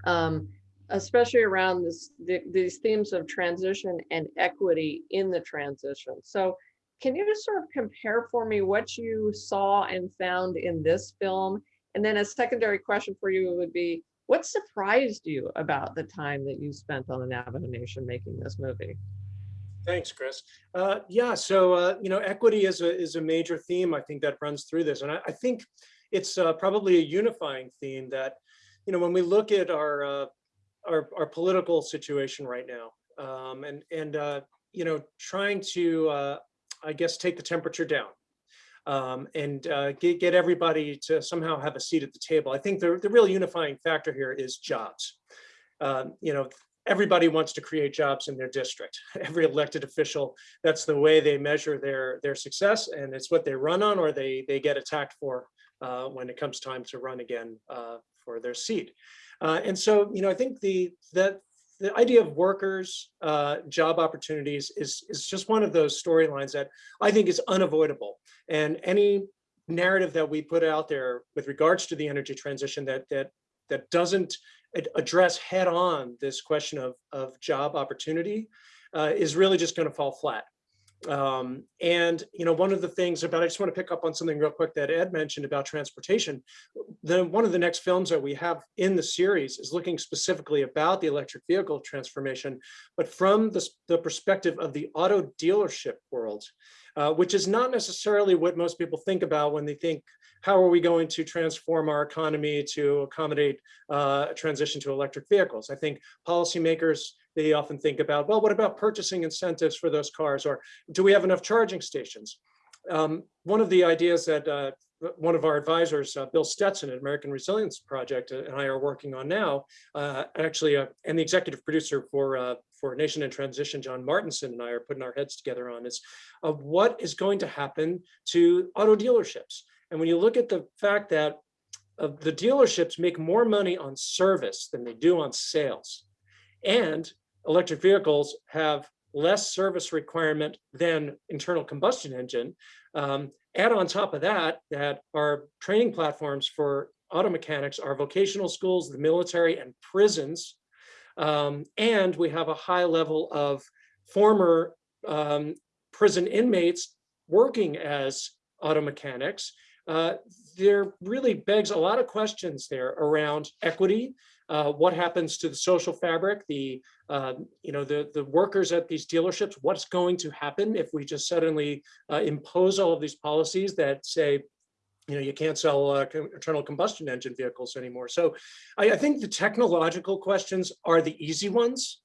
um, especially around this, the, these themes of transition and equity in the transition. So can you just sort of compare for me what you saw and found in this film? And then a secondary question for you would be, what surprised you about the time that you spent on the Navajo Nation making this movie? Thanks, Kris. Uh, yeah, so uh, you know, equity is a is a major theme. I think that runs through this, and I, I think it's uh, probably a unifying theme that you know when we look at our uh, our, our political situation right now, um, and and uh, you know, trying to uh, I guess take the temperature down. Um, and get, get everybody to somehow have a seat at the table. I think the, the real unifying factor here is jobs. Um, you know, everybody wants to create jobs in their district. (laughs) Every elected official, that's the way they measure their, their success and it's what they run on or they, they get attacked for uh, when it comes time to run again uh, for their seat. Uh, and so, you know, I think the, that the idea of workers, uh, job opportunities is, is just one of those storylines that I think is unavoidable. And any narrative that we put out there with regards to the energy transition that, that, that doesn't address head on this question of, of job opportunity uh, is really just going to fall flat. Um, and, you know, one of the things about, I just want to pick up on something real quick that Ed mentioned about transportation. The, one of the next films that we have in the series is looking specifically about the electric vehicle transformation, but from the, the perspective of the auto dealership world, uh, which is not necessarily what most people think about when they think how are we going to transform our economy to accommodate uh, transition to electric vehicles? I think policymakers, they often think about, well, what about purchasing incentives for those cars? Or do we have enough charging stations? Um, one of the ideas that uh, one of our advisors, uh, Bill Stetson at American Resilience Project uh, and I are working on now, uh, actually, uh, and the executive producer for, uh, for Nation in Transition, John Martinson and I are putting our heads together on is of what is going to happen to auto dealerships. And when you look at the fact that uh, the dealerships make more money on service than they do on sales, and electric vehicles have less service requirement than internal combustion engine. Um, add on top of that, that our training platforms for auto mechanics are vocational schools, the military and prisons. Um, and we have a high level of former um, prison inmates working as auto mechanics. Uh, there really begs a lot of questions there around equity, uh, what happens to the social fabric, the uh, you know the the workers at these dealerships. What's going to happen if we just suddenly uh, impose all of these policies that say, you know, you can't sell uh, internal combustion engine vehicles anymore. So, I, I, think the technological questions are the easy ones.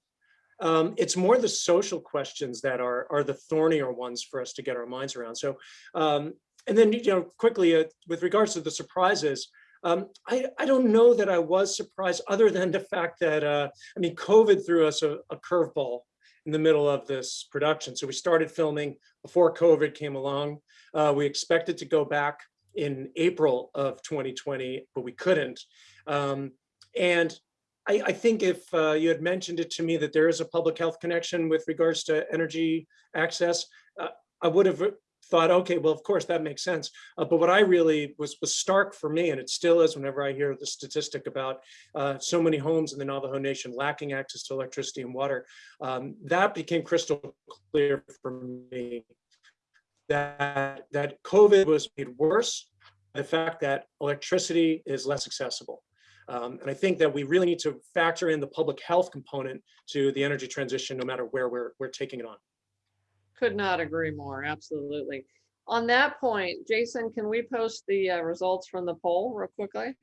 Um, it's more the social questions that are are the thornier ones for us to get our minds around. So, um, and then you know, quickly uh, with regards to the surprises. Um, I, I, don't know that I was surprised other than the fact that, uh, I mean, COVID threw us a, a curveball in the middle of this production. So we started filming before COVID came along. Uh, we expected to go back in April of 2020, but we couldn't. Um, and I, I, think if uh, you had mentioned it to me that there is a public health connection with regards to energy access, uh, I would have thought, okay, well, of course that makes sense. Uh, but what I really was was stark for me, and it still is whenever I hear the statistic about uh, so many homes in the Navajo Nation lacking access to electricity and water, um, that became crystal clear for me that, that COVID was made worse by the fact that electricity is less accessible. Um, and I think that we really need to factor in the public health component to the energy transition, no matter where we're, we're taking it on. Could not agree more. Absolutely. On that point, Jason, can we post the uh, results from the poll real quickly?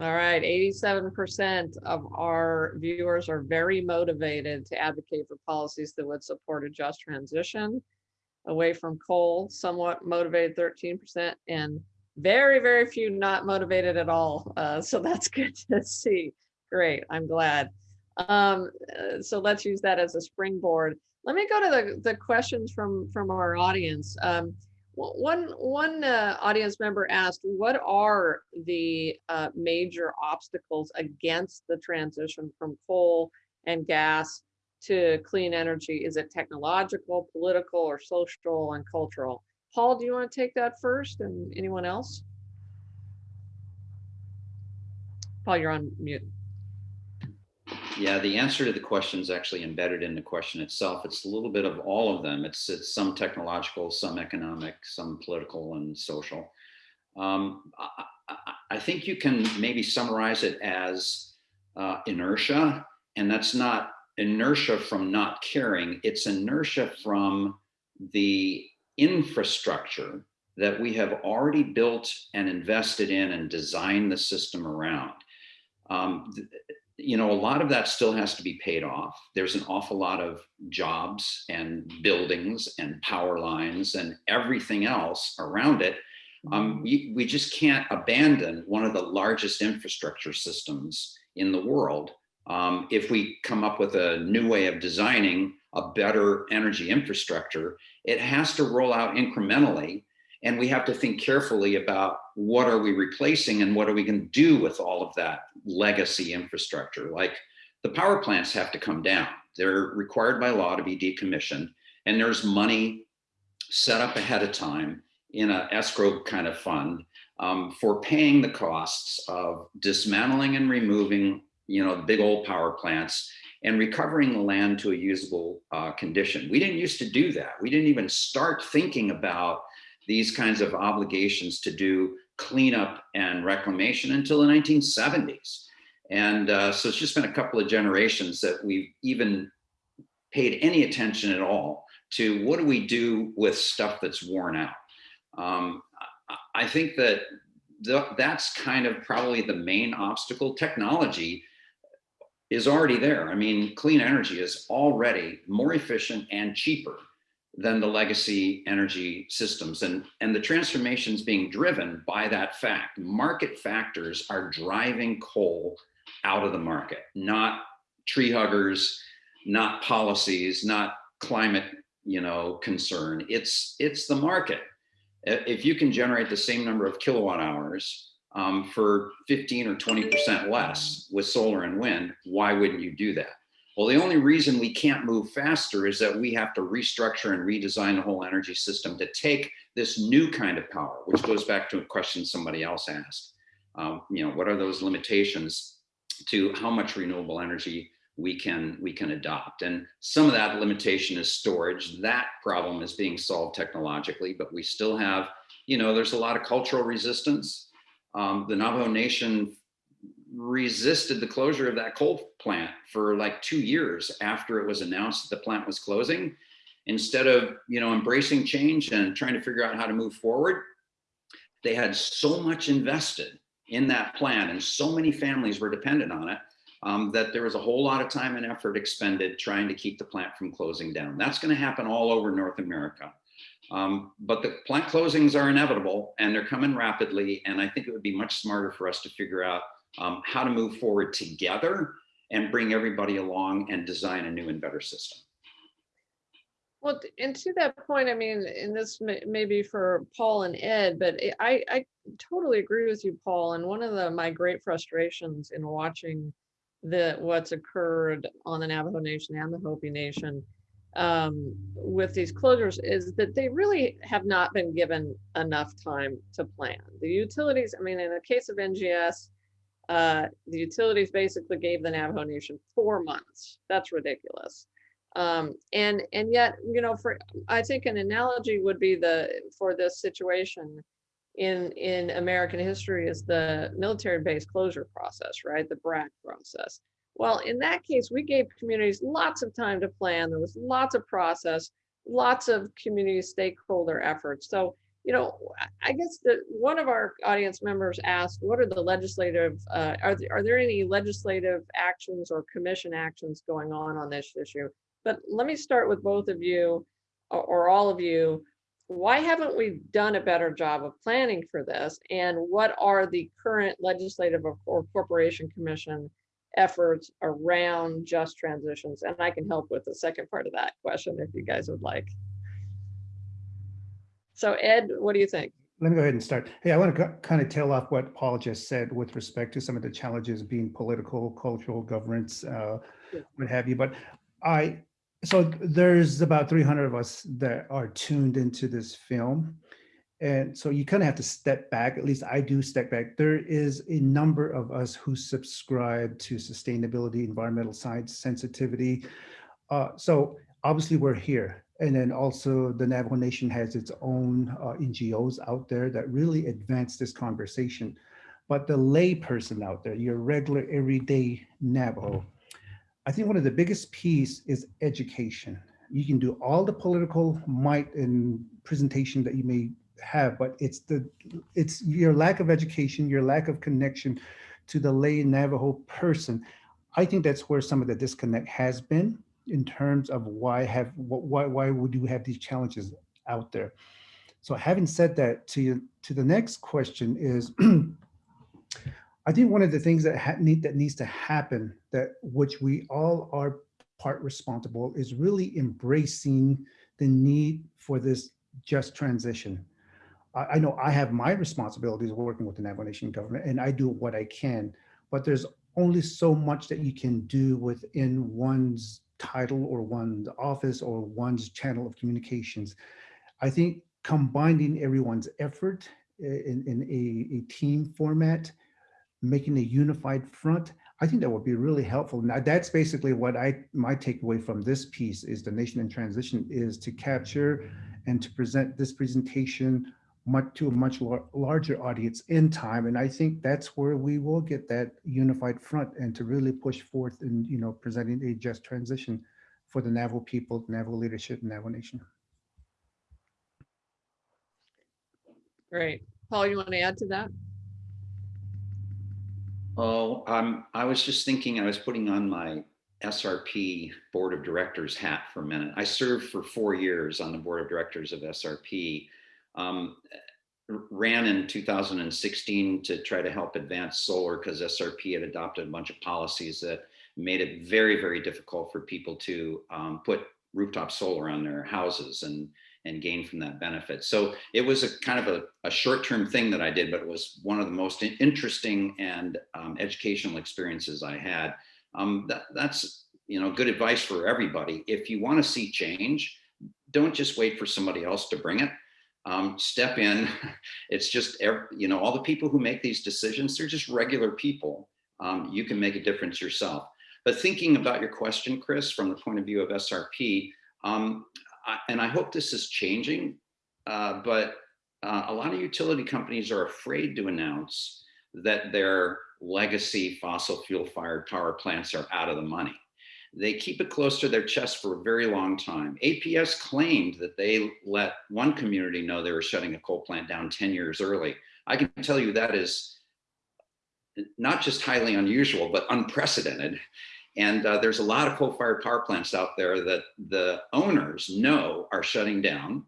All right, 87% of our viewers are very motivated to advocate for policies that would support a just transition away from coal, somewhat motivated 13%, and very, very few not motivated at all. Uh, so that's (laughs) good to see. Great, I'm glad. Um, uh, so let's use that as a springboard. Let me go to the, the questions from, from our audience. Um, one one uh, audience member asked, what are the uh, major obstacles against the transition from coal and gas to clean energy? Is it technological, political, or social and cultural? Paul, do you want to take that first and anyone else? Paul, you're on mute. Yeah, the answer to the question is actually embedded in the question itself. It's a little bit of all of them. It's, it's some technological, some economic, some political and social. Um, I, I, think you can maybe summarize it as uh, inertia, and that's not inertia from not caring, it's inertia from the infrastructure that we have already built and invested in and designed the system around. Um, you know, a lot of that still has to be paid off. There's an awful lot of jobs and buildings and power lines and everything else around it. Um, we, mm-hmm. we just can't abandon one of the largest infrastructure systems in the world um, if we come up with a new way of designing a better energy infrastructure. It has to roll out incrementally and we have to think carefully about what are we replacing and what are we going to do with all of that legacy infrastructure. Like the power plants have to come down. They're required by law to be decommissioned. And there's money set up ahead of time in an escrow kind of fund um, for paying the costs of dismantling and removing, you know, big old power plants and recovering the land to a usable uh, condition. We didn't used to do that. We didn't even start thinking about these kinds of obligations to do cleanup and reclamation until the 1970s. And uh, so it's just been a couple of generations that we've even paid any attention at all to what do we do with stuff that's worn out. Um, I think that the, that's kind of probably the main obstacle. Technology is already there. I mean, clean energy is already more efficient and cheaper than the legacy energy systems. And, and the transformation is being driven by that fact. Market factors are driving coal out of the market, not tree huggers, not policies, not climate, you know, concern. It's it's the market. If you can generate the same number of kilowatt hours um, for 15 or 20% less with solar and wind, why wouldn't you do that? Well, the only reason we can't move faster is that we have to restructure and redesign the whole energy system to take this new kind of power, which goes back to a question somebody else asked. Um, you know, what are those limitations to how much renewable energy we can we can adopt? And some of that limitation is storage. That problem is being solved technologically, but we still have, you know, there's a lot of cultural resistance. Um, the Navajo Nation resisted the closure of that coal plant for like two years after it was announced that the plant was closing. Instead of you know embracing change and trying to figure out how to move forward, they had so much invested in that plant and so many families were dependent on it um, that there was a whole lot of time and effort expended trying to keep the plant from closing down. That's going to happen all over North America. Um, but the plant closings are inevitable and they're coming rapidly. And I think it would be much smarter for us to figure out um, how to move forward together and bring everybody along and design a new and better system. Well, and to that point, I mean, and this may, may be for Paul and Ed, but I- I, totally agree with you, Paul. And one of the, my great frustrations in watching the, what's occurred on the Navajo Nation and the Hopi Nation um, with these closures is that they really have not been given enough time to plan. The utilities, I mean, in the case of NGS, uh, the utilities basically gave the Navajo Nation four months. That's ridiculous. Um, and and yet, you know, for I think an analogy would be the for this situation in in American history is the military base closure process, right? The BRAC process. Well, in that case, we gave communities lots of time to plan. There was lots of process, lots of community stakeholder efforts. So, you know, I- guess that one of our audience members asked, what are the legislative, uh, are, there, are there any legislative actions or commission actions going on on this issue? But let me start with both of you or, or all of you. Why haven't we done a better job of planning for this? And what are the current legislative or corporation commission efforts around just transitions? And I can help with the second part of that question if you guys would like. So Ed, what do you think? Let me go ahead and start. Hey, I want to kind of tail off what Paul just said with respect to some of the challenges being political, cultural, governance, uh, what have you. But I, so there's about 300 of us that are tuned into this film. And so you kind of have to step back, at least I do step back. There is a number of us who subscribe to sustainability, environmental science, sensitivity. Uh, so obviously we're here. And then also the Navajo Nation has its own uh, NGOs out there that really advance this conversation. But the lay person out there, your regular everyday Navajo, I think one of the biggest piece is education. You can do all the political might and presentation that you may have, but it's the it's your lack of education, your lack of connection to the lay Navajo person. I think that's where some of the disconnect has been in terms of why have wh- why why would you have these challenges out there. So having said that, to you, to the next question is, (clears throat) I think one of the things that ha- need that needs to happen that which we all are part responsible is really embracing the need for this just transition. I, I know I have my responsibilities working with the Navajo Nation government and I do what I can, but there's only so much that you can do within one's title or one's office or one's channel of communications. I think combining everyone's effort eh, in, in a, a team format, making a unified front, I think that would be really helpful. Now, that's basically what I, my takeaway from this piece is the nation in transition is to capture and to present this presentation much to a much lar- larger audience in time. And I think that's where we will get that unified front and to really push forth in, you know, presenting a just transition for the Navajo people, Navajo leadership, Navajo Nation. Great. Paul, you want to add to that? Oh, um, I was just thinking, I was putting on my SRP Board of Directors hat for a minute. I served for four years on the Board of Directors of SRP. Um, ran in 2016 to try to help advance solar because SRP had adopted a bunch of policies that made it very, very difficult for people to um, put rooftop solar on their houses and and gain from that benefit. So it was a kind of a, a short-term thing that I did, but it was one of the most interesting and um, educational experiences I had. Um, that, that's you know good advice for everybody. If you want to see change, don't just wait for somebody else to bring it. Um, step in. (laughs) It's just you know all the people who make these decisions. They're just regular people. Um, you can make a difference yourself. But thinking about your question, Kris, from the point of view of SRP, um, I, and I hope this is changing, uh, but uh, a lot of utility companies are afraid to announce that their legacy fossil fuel fired power plants are out of the money. They keep it close to their chest for a very long time. APS claimed that they let one community know they were shutting a coal plant down 10 years early. I can tell you that is not just highly unusual, but unprecedented. And uh, there's a lot of coal-fired power plants out there that the owners know are shutting down,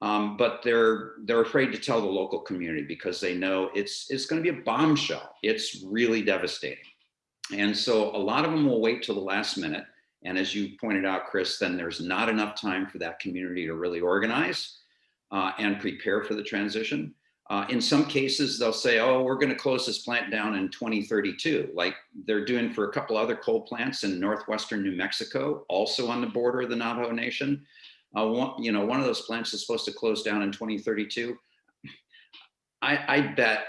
um, but they're they're afraid to tell the local community because they know it's it's going to be a bombshell. It's really devastating. And so a lot of them will wait till the last minute. And as you pointed out, Kris, then there's not enough time for that community to really organize uh, and prepare for the transition. Uh, in some cases, they'll say, oh, we're going to close this plant down in 2032, like they're doing for a couple other coal plants in northwestern New Mexico, also on the border of the Navajo Nation. Uh, one, you know, one of those plants is supposed to close down in 2032. I, I bet,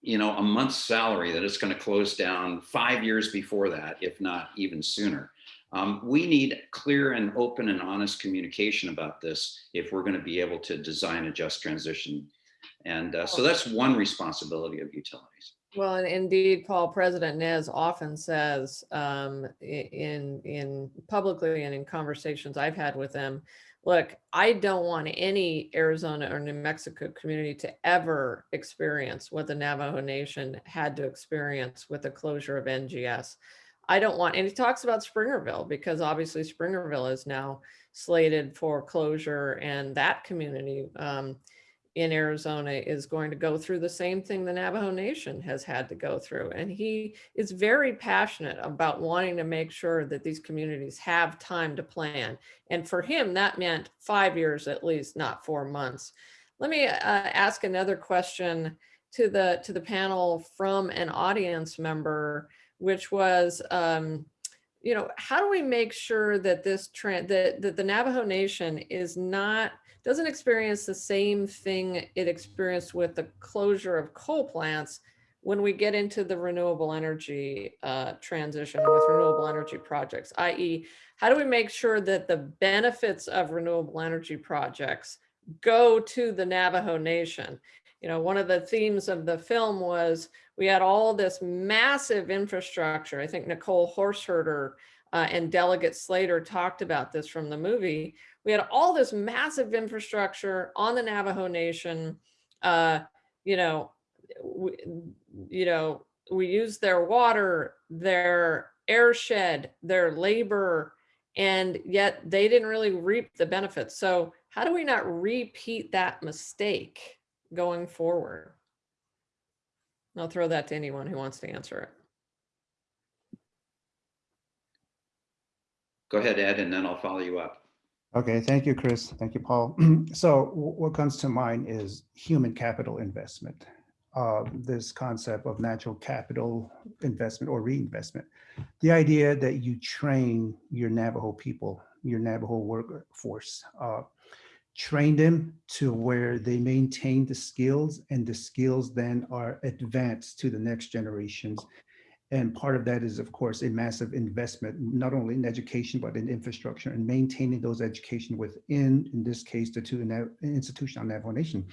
you know, a month's salary that it's going to close down five years before that, if not even sooner. Um, we need clear and open and honest communication about this if we're going to be able to design a just transition and uh, so that's one responsibility of utilities. Well, and indeed, Paul, President Nez often says um, in, in publicly and in conversations I've had with them, look, I don't want any Arizona or New Mexico community to ever experience what the Navajo Nation had to experience with the closure of NGS. I don't want, and he talks about Springerville because obviously Springerville is now slated for closure and that community um, in Arizona is going to go through the same thing the Navajo Nation has had to go through. And he is very passionate about wanting to make sure that these communities have time to plan. And for him, that meant five years at least, not four months. Let me uh, ask another question to the to the panel from an audience member, which was, um, you know, how do we make sure that this trend that, that the Navajo Nation is not doesn't experience the same thing it experienced with the closure of coal plants when we get into the renewable energy uh, transition with renewable energy projects, i.e. how do we make sure that the benefits of renewable energy projects go to the Navajo Nation? You know, one of the themes of the film was we had all this massive infrastructure. I think Nicole Horseherder uh, and Delegate Slater talked about this from the movie. We had all this massive infrastructure on the Navajo Nation. Uh, you know, we, you know, we used their water, their airshed, their labor, and yet they didn't really reap the benefits. So how do we not repeat that mistake going forward? I'll throw that to anyone who wants to answer it. Go ahead, Ed, and then I'll follow you up. Okay, thank you, Kris. Thank you, Paul. (clears throat) so what comes to mind is human capital investment. Uh, this concept of natural capital investment or reinvestment. The idea that you train your Navajo people, your Navajo workforce, uh, train them to where they maintain the skills and the skills then are advanced to the next generations and part of that is, of course, a massive investment, not only in education, but in infrastructure and maintaining those education within, in this case, the two institutions on Navajo Nation,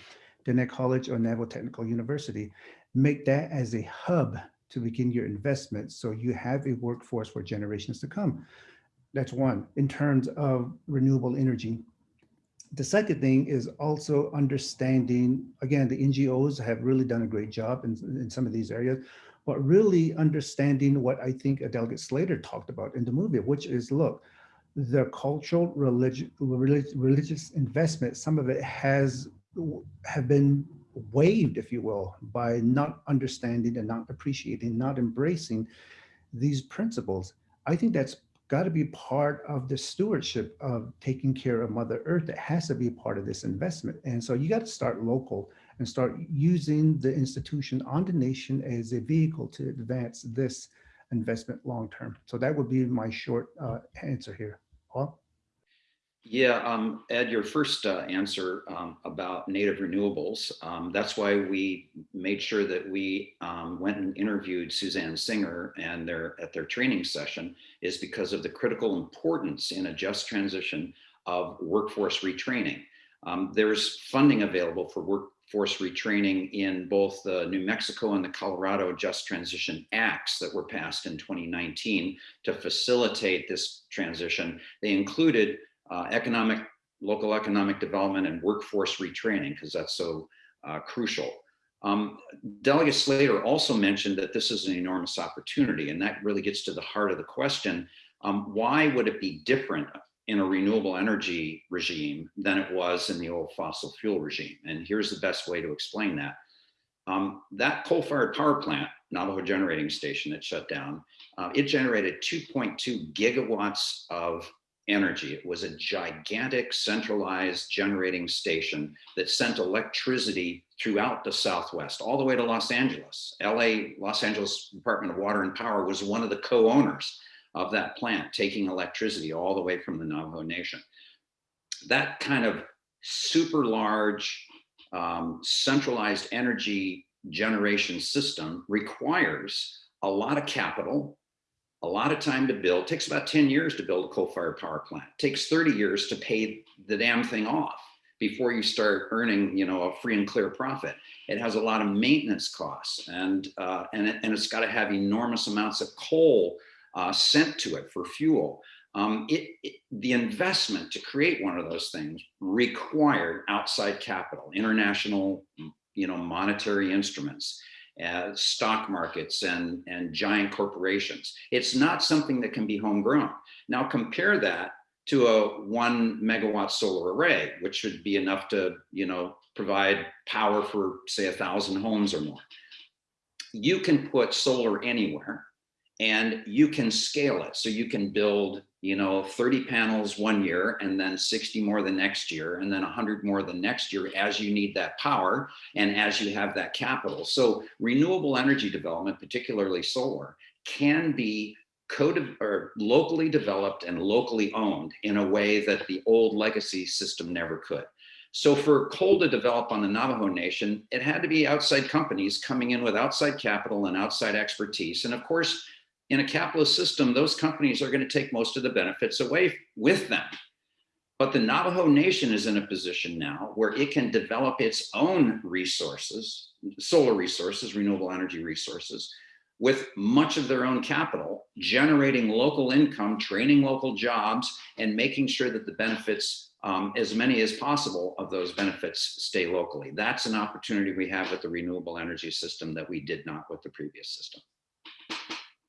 Diné College or Navajo Technical University. Make that as a hub to begin your investment so you have a workforce for generations to come. That's one. In terms of renewable energy, the second thing is also understanding, again, the NGOs have really done a great job in, in some of these areas, but really understanding what I think Delegate Slater talked about in the movie, which is, look, the cultural religious religious investment, some of it has have been waived, if you will, by not understanding and not appreciating, not embracing these principles. I think that's got to be part of the stewardship of taking care of Mother Earth. That has to be part of this investment. And so you got to start local and start using the institution on the nation as a vehicle to advance this investment long term. So that would be my short uh, answer here. Paul? Yeah, um, Ed, your first uh, answer um, about native renewables, um, that's why we made sure that we um, went and interviewed Suzanne Singer and their at their training session is because of the critical importance in a just transition of workforce retraining. Um, there's funding available for workforce retraining in both the New Mexico and the Colorado Just Transition Acts that were passed in 2019 to facilitate this transition. They included uh, economic, local economic development and workforce retraining, because that's so uh, crucial. Um, Delegate Slater also mentioned that this is an enormous opportunity, and that really gets to the heart of the question. Um, why would it be different in a renewable energy regime than it was in the old fossil fuel regime? And here's the best way to explain that. Um, that coal-fired power plant, Navajo Generating Station that shut down, uh, it generated 2.2 gigawatts of energy. It was a gigantic centralized generating station that sent electricity throughout the Southwest, all the way to Los Angeles. LA, Los Angeles Department of Water and Power was one of the co-owners of that plant, taking electricity all the way from the Navajo Nation. That kind of super large um, centralized energy generation system requires a lot of capital, a lot of time to build. It takes about 10 years to build a coal-fired power plant. It takes 30 years to pay the damn thing off before you start earning, you know, a free and clear profit. It has a lot of maintenance costs and, uh, and, it, and it's got to have enormous amounts of coal uh, sent to it for fuel. Um, it, it, the investment to create one of those things required outside capital, international, you know, monetary instruments uh, stock markets and, and giant corporations. It's not something that can be homegrown. Now compare that to a one megawatt solar array, which should be enough to, you know, provide power for say a thousand homes or more. You can put solar anywhere and you can scale it. So you can build, you know, 30 panels one year and then 60 more the next year and then 100 more the next year as you need that power and as you have that capital. So renewable energy development, particularly solar, can be code or locally developed and locally owned in a way that the old legacy system never could. So for coal to develop on the Navajo Nation, it had to be outside companies coming in with outside capital and outside expertise. And of course, in a capitalist system, those companies are going to take most of the benefits away with them. But the Navajo Nation is in a position now where it can develop its own resources, solar resources, renewable energy resources, with much of their own capital, generating local income, training local jobs, and making sure that the benefits, um, as many as possible of those benefits stay locally. That's an opportunity we have with the renewable energy system that we did not with the previous system.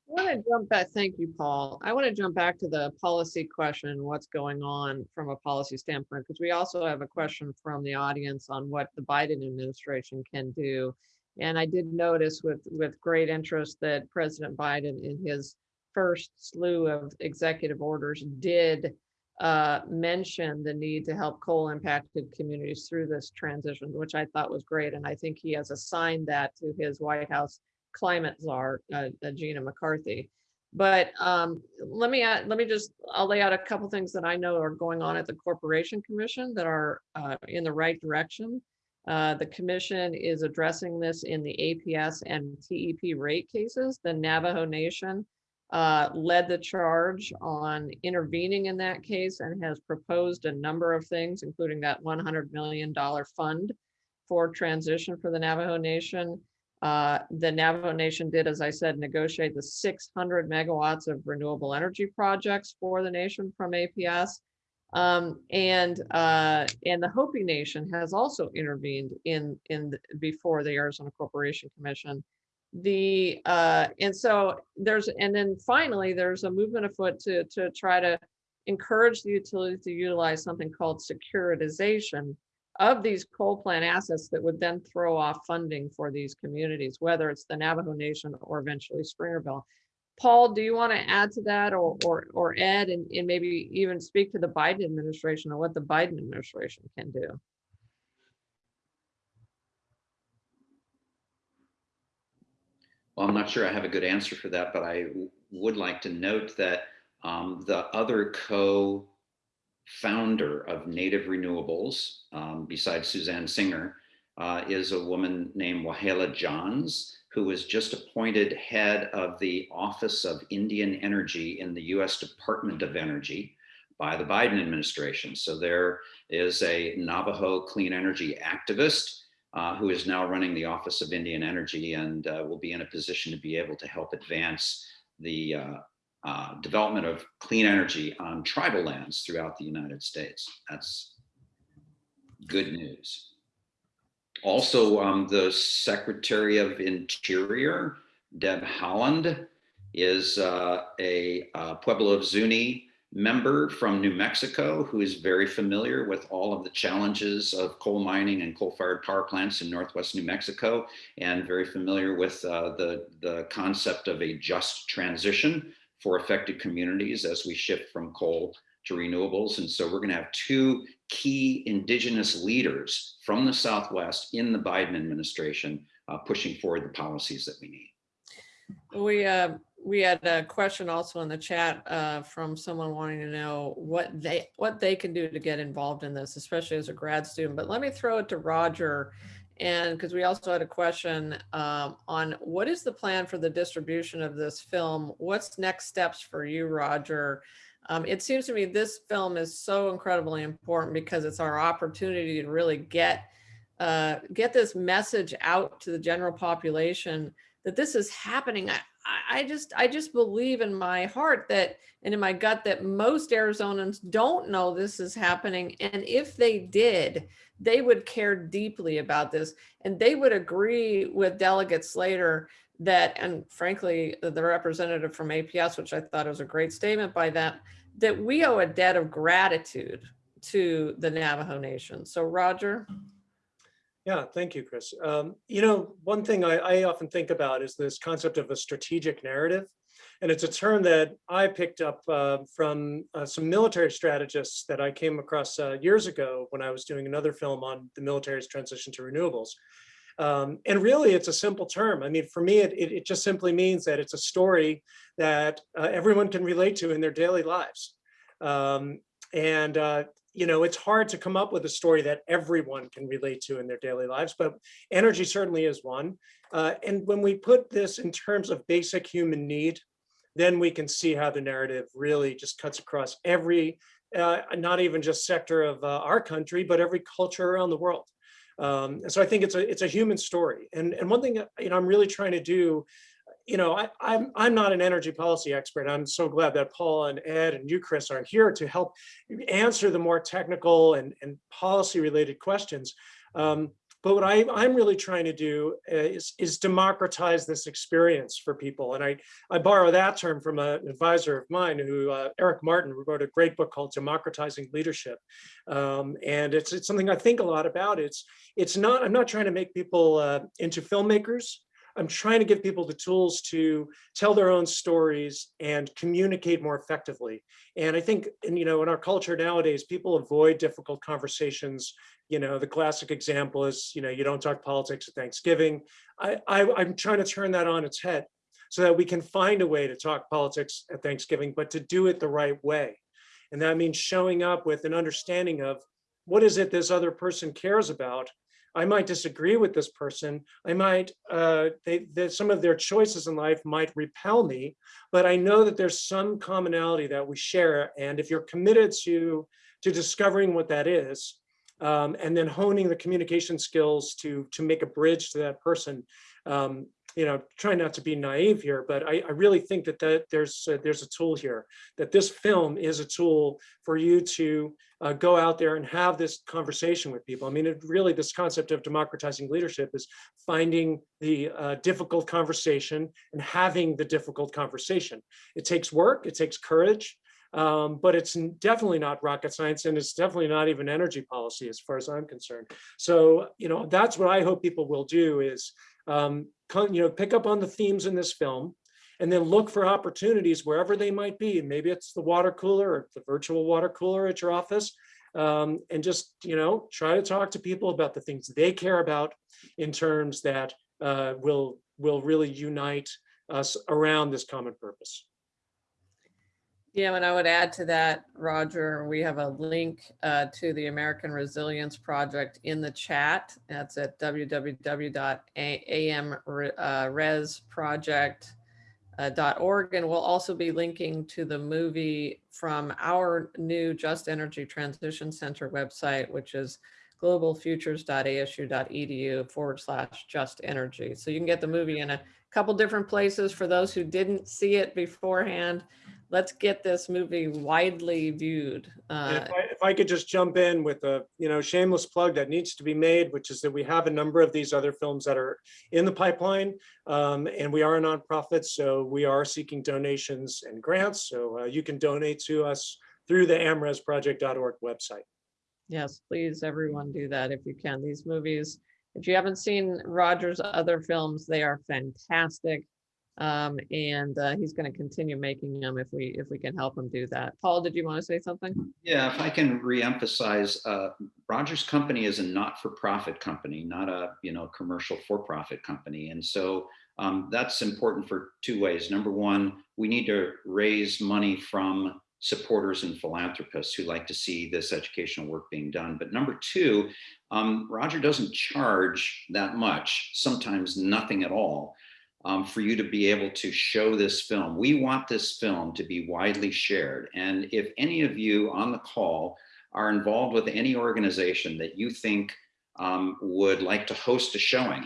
I want to jump back. Thank you, Paul. I want to jump back to the policy question, what's going on from a policy standpoint, because we also have a question from the audience on what the Biden administration can do. And I did notice with, with great interest that President Biden in his first slew of executive orders did uh, mention the need to help coal impacted communities through this transition, which I thought was great. And I think he has assigned that to his White House climate czar, uh, uh, Gina McCarthy. But um, let me add, let me just, I'll lay out a couple things that I know are going on at the Corporation Commission that are uh, in the right direction. Uh, the commission is addressing this in the APS and TEP rate cases. The Navajo Nation uh, led the charge on intervening in that case and has proposed a number of things, including that $100 million fund for transition for the Navajo Nation. Uh, the Navajo Nation did, as I said, negotiate the 600 megawatts of renewable energy projects for the nation from APS. Um, and uh, and the Hopi Nation has also intervened in in the, before the Arizona Corporation Commission. The uh, and so there's and then finally there's a movement afoot to to try to encourage the utility to utilize something called securitization of these coal plant assets that would then throw off funding for these communities, whether it's the Navajo Nation or eventually Springerville. Paul, do you want to add to that or, or, or Ed and, and maybe even speak to the Biden administration or what the Biden administration can do? Well, I'm not sure I have a good answer for that, but I would like to note that um, the other co-founder of Native Renewables, um, besides Suzanne Singer, uh, is a woman named Wahleah Johns, who was just appointed head of the Office of Indian Energy in the US Department of Energy by the Biden administration. So there is a Navajo clean energy activist uh, who is now running the Office of Indian Energy and uh, will be in a position to be able to help advance the uh, uh, development of clean energy on tribal lands throughout the United States. That's good news. Also, um, the Secretary of Interior, Deb Haaland, is uh, a uh, Pueblo of Zuni member from New Mexico who is very familiar with all of the challenges of coal mining and coal-fired power plants in Northwest New Mexico and very familiar with uh, the, the concept of a just transition for affected communities as we shift from coal to renewables. And so we're gonna have two key indigenous leaders from the Southwest in the Biden administration uh, pushing forward the policies that we need. We, uh, we had a question also in the chat uh, from someone wanting to know what they what they can do to get involved in this, especially as a grad student. But let me throw it to Roger, and because we also had a question um, on what is the plan for the distribution of this film? What's next steps for you, Roger? Um, it seems to me this film is so incredibly important because it's our opportunity to really get uh, get this message out to the general population that this is happening. I, I just I just believe in my heart that and in my gut that most Arizonans don't know this is happening. And if they did, they would care deeply about this. And they would agree with Delegate Slater that, and frankly, the representative from APS, which I thought was a great statement by that, that we owe a debt of gratitude to the Navajo Nation. So Roger. Yeah, thank you, Kris. Um, you know, one thing I, I often think about is this concept of a strategic narrative. And it's a term that I picked up uh, from uh, some military strategists that I came across uh, years ago when I was doing another film on the military's transition to renewables. Um, and really, it's a simple term. I mean, for me, it, it, it just simply means that it's a story that uh, everyone can relate to in their daily lives. Um, and uh, you know, it's hard to come up with a story that everyone can relate to in their daily lives, but energy certainly is one. Uh, and when we put this in terms of basic human need, then we can see how the narrative really just cuts across every, uh, not even just sector of uh, our country, but every culture around the world. Um, and so I think it's a it's a human story. And and one thing you know I'm really trying to do you know, I, I'm, I'm not an energy policy expert. I'm so glad that Paul and Ed and you, Kris, are here to help answer the more technical and, and policy related questions. Um, but what I, I'm really trying to do is, is democratize this experience for people. And I, I borrow that term from an advisor of mine who, uh, Eric Martin, wrote a great book called Democratizing Leadership. Um, and it's, it's something I think a lot about. It's, it's not, I'm not trying to make people uh, into filmmakers. I'm trying to give people the tools to tell their own stories and communicate more effectively. And I think, and, you know, in our culture nowadays, people avoid difficult conversations. You know, the classic example is, you know, you don't talk politics at Thanksgiving. I, I, I'm trying to turn that on its head so that we can find a way to talk politics at Thanksgiving, but to do it the right way. And that means showing up with an understanding of what is it this other person cares about I might disagree with this person. I might, uh, they, they, some of their choices in life might repel me, but I know that there's some commonality that we share. And if you're committed to, to discovering what that is, um, and then honing the communication skills to, to make a bridge to that person, um, you know, try not to be naive here, but I, I really think that, that there's a, there's a tool here, that this film is a tool for you to uh, go out there and have this conversation with people. I mean, it really, this concept of democratizing leadership is finding the uh, difficult conversation and having the difficult conversation. It takes work, it takes courage, um, but it's definitely not rocket science and it's definitely not even energy policy as far as I'm concerned. So, you know, that's what I hope people will do is um, you know, pick up on the themes in this film and then look for opportunities wherever they might be. Maybe it's the water cooler or the virtual water cooler at your office. Um, and just, you know, try to talk to people about the things they care about in terms that uh, will, will really unite us around this common purpose. Yeah, and I would add to that, Roger, we have a link uh, to the American Resilience Project in the chat. That's at www.amresproject.org. And we'll also be linking to the movie from our new Just Energy Transition Center website, which is globalfutures.asu.edu forward slash just energy. So you can get the movie in a couple different places for those who didn't see it beforehand let's get this movie widely viewed. Uh, If I, if I could just jump in with a, you know, shameless plug that needs to be made, which is that we have a number of these other films that are in the pipeline. Um, and we are a nonprofit, so we are seeking donations and grants. So uh, you can donate to us through the amresproject.org website. yes, please, everyone do that if you can. These movies, if you haven't seen Roger's other films, they are fantastic. Um, and uh, he's going to continue making them if we if we can help him do that. Paul, did you want to say something? Yeah, if I can reemphasize, uh, Rogers Company is a not-for-profit company, not a you know commercial for-profit company, and so um, that's important for two ways. Number one, we need to raise money from supporters and philanthropists who like to see this educational work being done. But number two, um, Roger doesn't charge that much, sometimes nothing at all um, for you to be able to show this film. We want this film to be widely shared. And if any of you on the call are involved with any organization that you think um, would like to host a showing,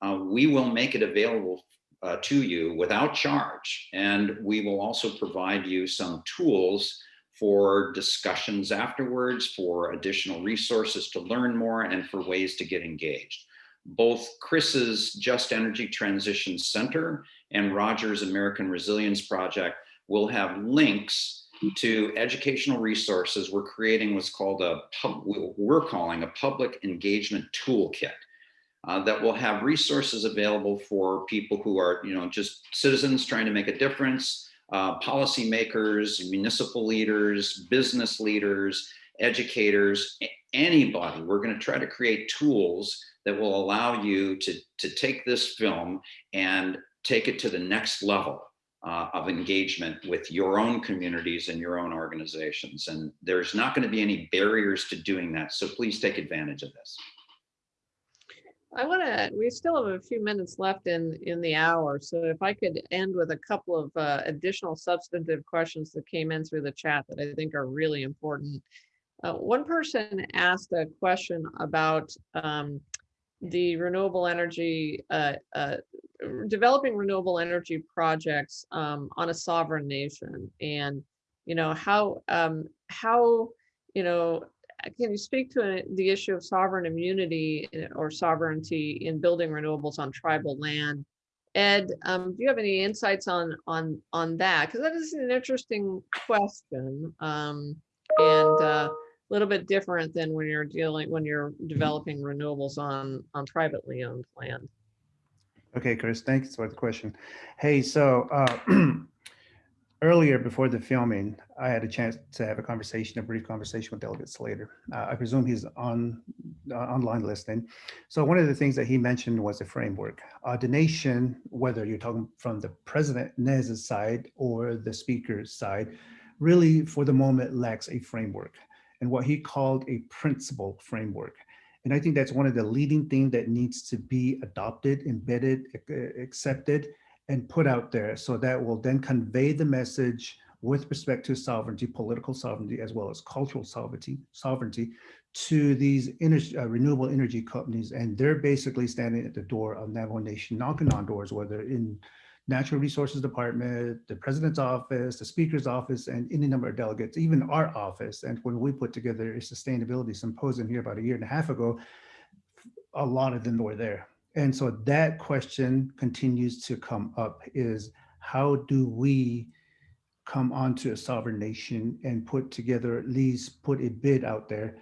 uh, we will make it available uh, to you without charge. And we will also provide you some tools for discussions afterwards, for additional resources to learn more, and for ways to get engaged both Kris's Just Energy Transition Center and Rogers American Resilience Project will have links to educational resources. We're creating what's called a, pub, we're calling a public engagement toolkit uh, that will have resources available for people who are, you know, just citizens trying to make a difference, uh, policymakers, municipal leaders, business leaders, educators, anybody. We're going to try to create tools that will allow you to, to take this film and take it to the next level uh, of engagement with your own communities and your own organizations. And there's not going to be any barriers to doing that. So please take advantage of this. I want to, we still have a few minutes left in, in the hour. So if I could end with a couple of uh, additional substantive questions that came in through the chat that I think are really important. Uh, one person asked a question about um, the renewable energy, uh, uh, developing renewable energy projects um, on a sovereign nation, and you know how um, how you know can you speak to the issue of sovereign immunity eh, or sovereignty in building renewables on tribal land? Ed, um, do you have any insights on on on that? Because that is an interesting question, um, and uh, a little bit different than when you're dealing when you're developing renewables on on privately owned land. Okay, Kris, thanks for the question. Hey, so uh, (clears throat) earlier before the filming, I had a chance to have a conversation, a brief conversation with Delegate Slater. Uh, I presume he's on uh, online listening. So one of the things that he mentioned was a framework. Uh, the nation, whether you're talking from the President Nez's side or the Speaker's side, really for the moment lacks a framework and what he called a principle framework. And I think that's one of the leading things that needs to be adopted, embedded, accepted, and put out there so that will then convey the message with respect to sovereignty, political sovereignty, as well as cultural sovereignty, sovereignty to these energy, uh, renewable energy companies. And they're basically standing at the door of Navajo Nation, knocking on doors, whether in Natural Resources Department, the President's office, the Speaker's office, and any number of delegates, even our office. And when we put together a sustainability symposium here about a year and a half ago, a lot of them were there. And so that question continues to come up is how do we come onto a sovereign nation and put together, at least put a bid out there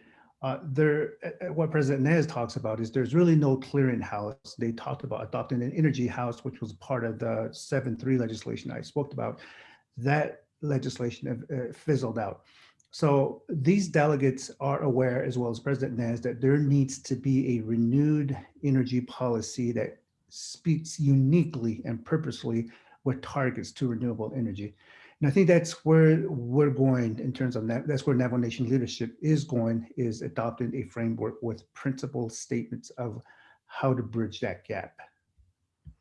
Uh, there, what President Nez talks about is there's really no clearinghouse. They talked about adopting an energy house, which was part of the 7-3 legislation I spoke about. That legislation uh, fizzled out. So these delegates are aware, as well as President Nez, that there needs to be a renewed energy policy that speaks uniquely and purposely with targets to renewable energy. And I think that's where we're going in terms of that. That's where Navajo Nation leadership is going, is adopting a framework with principled statements of how to bridge that gap.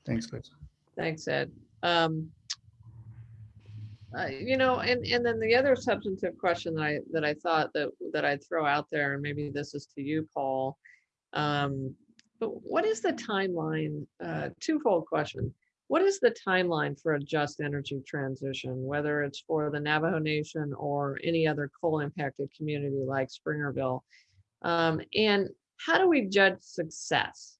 Thanks, Kris. Thanks, Ed. Um, uh, you know, and and then the other substantive question that I that I thought that that I'd throw out there, and maybe this is to you, Paul. Um, but what is the timeline? Uh, twofold question. What is the timeline for a just energy transition, whether it's for the Navajo Nation or any other coal impacted community like Springerville? Um, and how do we judge success?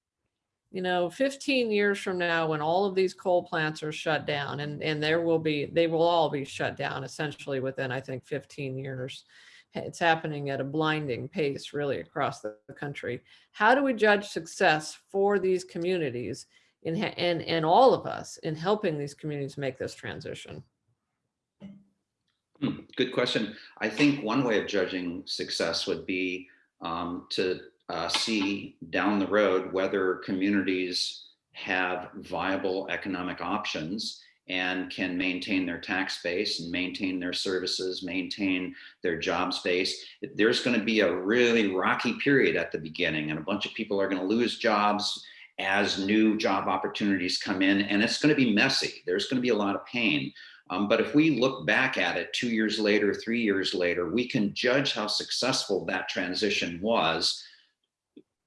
You know, 15 years from now, when all of these coal plants are shut down, and, and there will be, they will all be shut down essentially within, I think, 15 years. It's happening at a blinding pace really across the country. How do we judge success for these communities? In, and, and all of us in helping these communities make this transition? Hmm, good question. I think one way of judging success would be um, to uh, see down the road whether communities have viable economic options and can maintain their tax base and maintain their services, maintain their job space. There's going to be a really rocky period at the beginning and a bunch of people are going to lose jobs as new job opportunities come in and it's going to be messy. There's going to be a lot of pain. Um, but if we look back at it two years later, three years later, we can judge how successful that transition was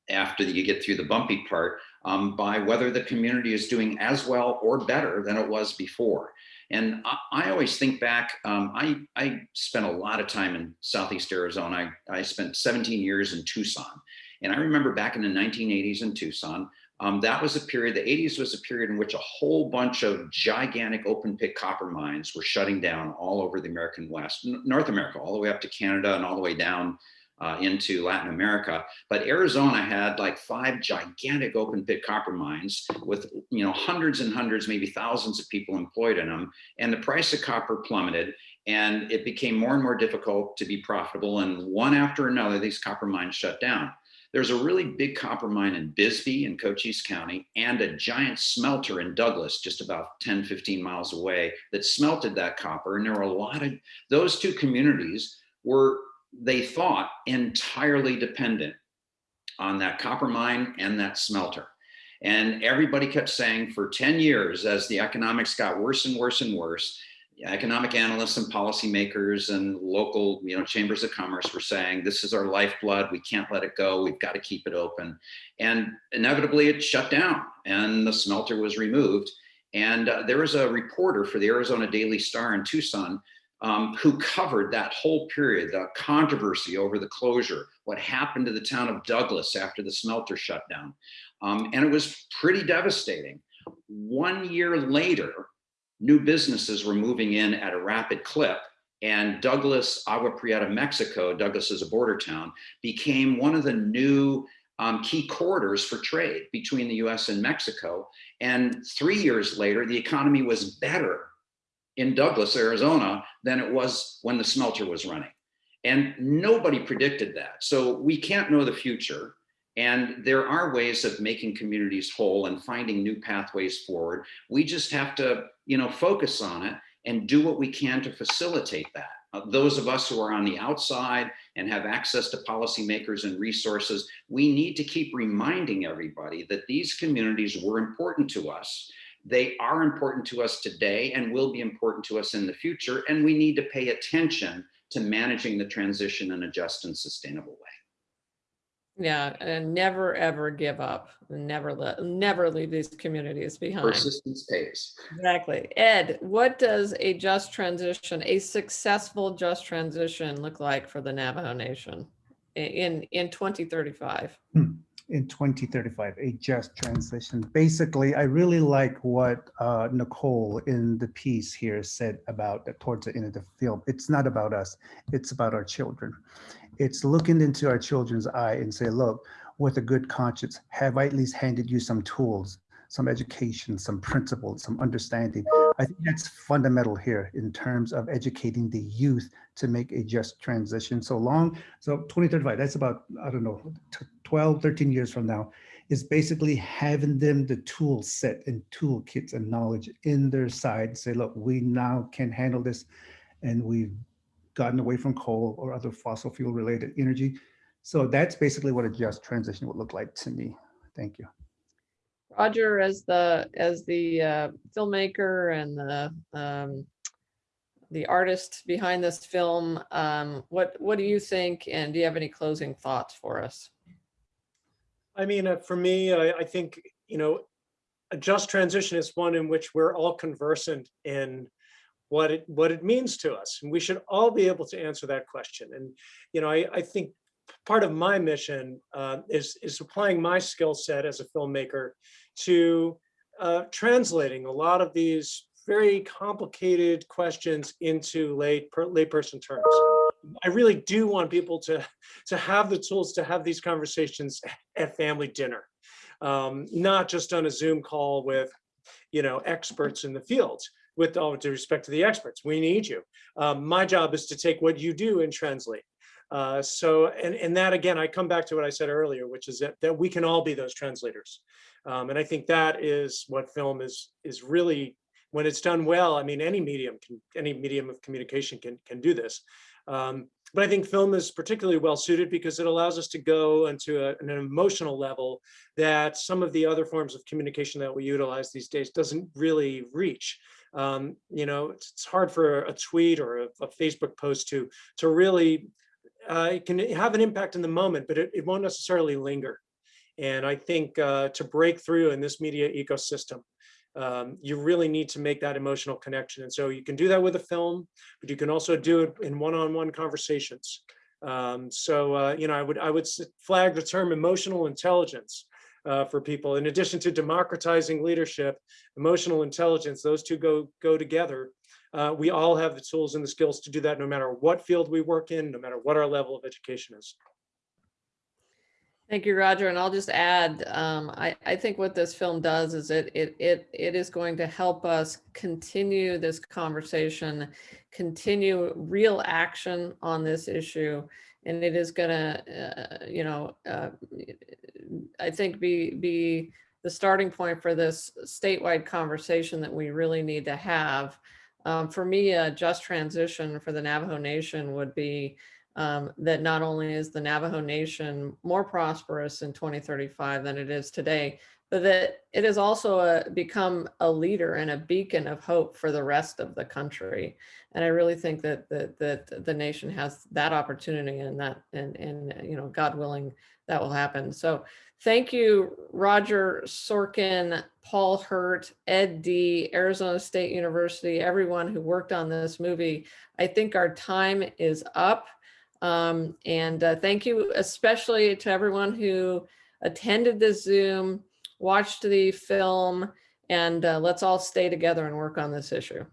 after you get through the bumpy part um, by whether the community is doing as well or better than it was before. And I, I always think back, um, I, I spent a lot of time in Southeast Arizona. I, I spent 17 years in Tucson. And I remember back in the 1980s in Tucson, um, that was a period, the 80s was a period in which a whole bunch of gigantic open pit copper mines were shutting down all over the American West, North America, all the way up to Canada and all the way down uh, into Latin America. But Arizona had like five gigantic open pit copper mines with, you know, hundreds and hundreds, maybe thousands of people employed in them. And the price of copper plummeted and it became more and more difficult to be profitable. And one after another, these copper mines shut down. There's a really big copper mine in Bisbee in Cochise County and a giant smelter in Douglas, just about 10, 15 miles away that smelted that copper. And there were a lot of, those two communities were, they thought, entirely dependent on that copper mine and that smelter. And everybody kept saying for 10 years, as the economics got worse and worse and worse, economic analysts and policymakers and local you know chambers of commerce were saying this is our lifeblood. We can't let it go. We've got to keep it open. And inevitably it shut down and the smelter was removed. And uh, there was a reporter for the arizona daily star in tucson um, who covered that whole period the controversy over the closure what happened to the town of douglas after the smelter shut down. Um, and it was pretty devastating. One year later new businesses were moving in at a rapid clip and Douglas, Agua Prieta, Mexico, Douglas is a border town, became one of the new um, key corridors for trade between the US and Mexico. And three years later, the economy was better in Douglas, Arizona, than it was when the smelter was running. And nobody predicted that. So we can't know the future. And there are ways of making communities whole and finding new pathways forward. We just have to, you know, focus on it and do what we can to facilitate that. Uh, those of us who are on the outside and have access to policymakers and resources, we need to keep reminding everybody that these communities were important to us. They are important to us today and will be important to us in the future. And we need to pay attention to managing the transition in a just and sustainable way. Yeah, and never ever give up. Never let never leave these communities behind. Persistence pays. Exactly. Ed, what does a just transition, a successful just transition look like for the Navajo Nation in in 2035? Hmm. In 2035, a just transition. Basically, I really like what uh, Nicole in the piece here said about towards the end of the film. It's not about us, it's about our children. It's looking into our children's eye and say, look, with a good conscience, have I at least handed you some tools, some education, some principles, some understanding? I think that's fundamental here in terms of educating the youth to make a just transition. So long, so 2035, that's about, I don't know, 12, 13 years from now, is basically having them the tool set and toolkits and knowledge in their side. Say, look, we now can handle this and we've gotten away from coal or other fossil fuel related energy. So that's basically what a just transition would look like to me. Thank you. Roger, as the as the uh, filmmaker and the um, the artist behind this film, um, what what do you think? And do you have any closing thoughts for us? I mean, uh, for me, I, I think you know, a just transition is one in which we're all conversant in what it what it means to us, and we should all be able to answer that question. And you know, I, I think part of my mission uh, is is applying my skill set as a filmmaker to uh, translating a lot of these very complicated questions into lay per, layperson terms. I really do want people to to have the tools to have these conversations at family dinner, um, not just on a Zoom call with, you know, experts in the field. With all due respect to the experts, we need you. Um, my job is to take what you do and translate. Uh, so, and, and that again, I come back to what I said earlier, which is that, that we can all be those translators. Um, and I think that is what film is, is really, when it's done well, I mean, any medium can, any medium of communication can, can do this. Um, but I think film is particularly well suited because it allows us to go into a, an emotional level that some of the other forms of communication that we utilize these days doesn't really reach. Um, you know, it's, hard for a tweet or a, a Facebook post to to really uh, it can have an impact in the moment, but it, it won't necessarily linger. And I think uh, to break through in this media ecosystem, um, you really need to make that emotional connection. And so you can do that with a film, but you can also do it in one-on-one -on -one conversations. Um, so, uh, you know, I would, I would flag the term emotional intelligence uh, for people. In addition to democratizing leadership, emotional intelligence, those two go, go together. Uh, we all have the tools and the skills to do that no matter what field we work in, no matter what our level of education is. Thank you, Roger. And I'll just add, um, I, I think what this film does is it, it, it, it is going to help us continue this conversation, continue real action on this issue. And it is going to, uh, you know, uh, I think be, be the starting point for this statewide conversation that we really need to have. Um, for me, a just transition for the Navajo Nation would be um, that not only is the Navajo Nation more prosperous in 2035 than it is today, but that it has also a, uh, become a leader and a beacon of hope for the rest of the country. And I really think that, that, that the nation has that opportunity and that, and, and, you know, God willing, that will happen. So thank you, Roger Sorkin, Paul Hirt, Ed Dee, Arizona State University, everyone who worked on this movie. I think our time is up. Um, and uh, thank you especially to everyone who attended this Zoom, watched the film, and uh, let's all stay together and work on this issue.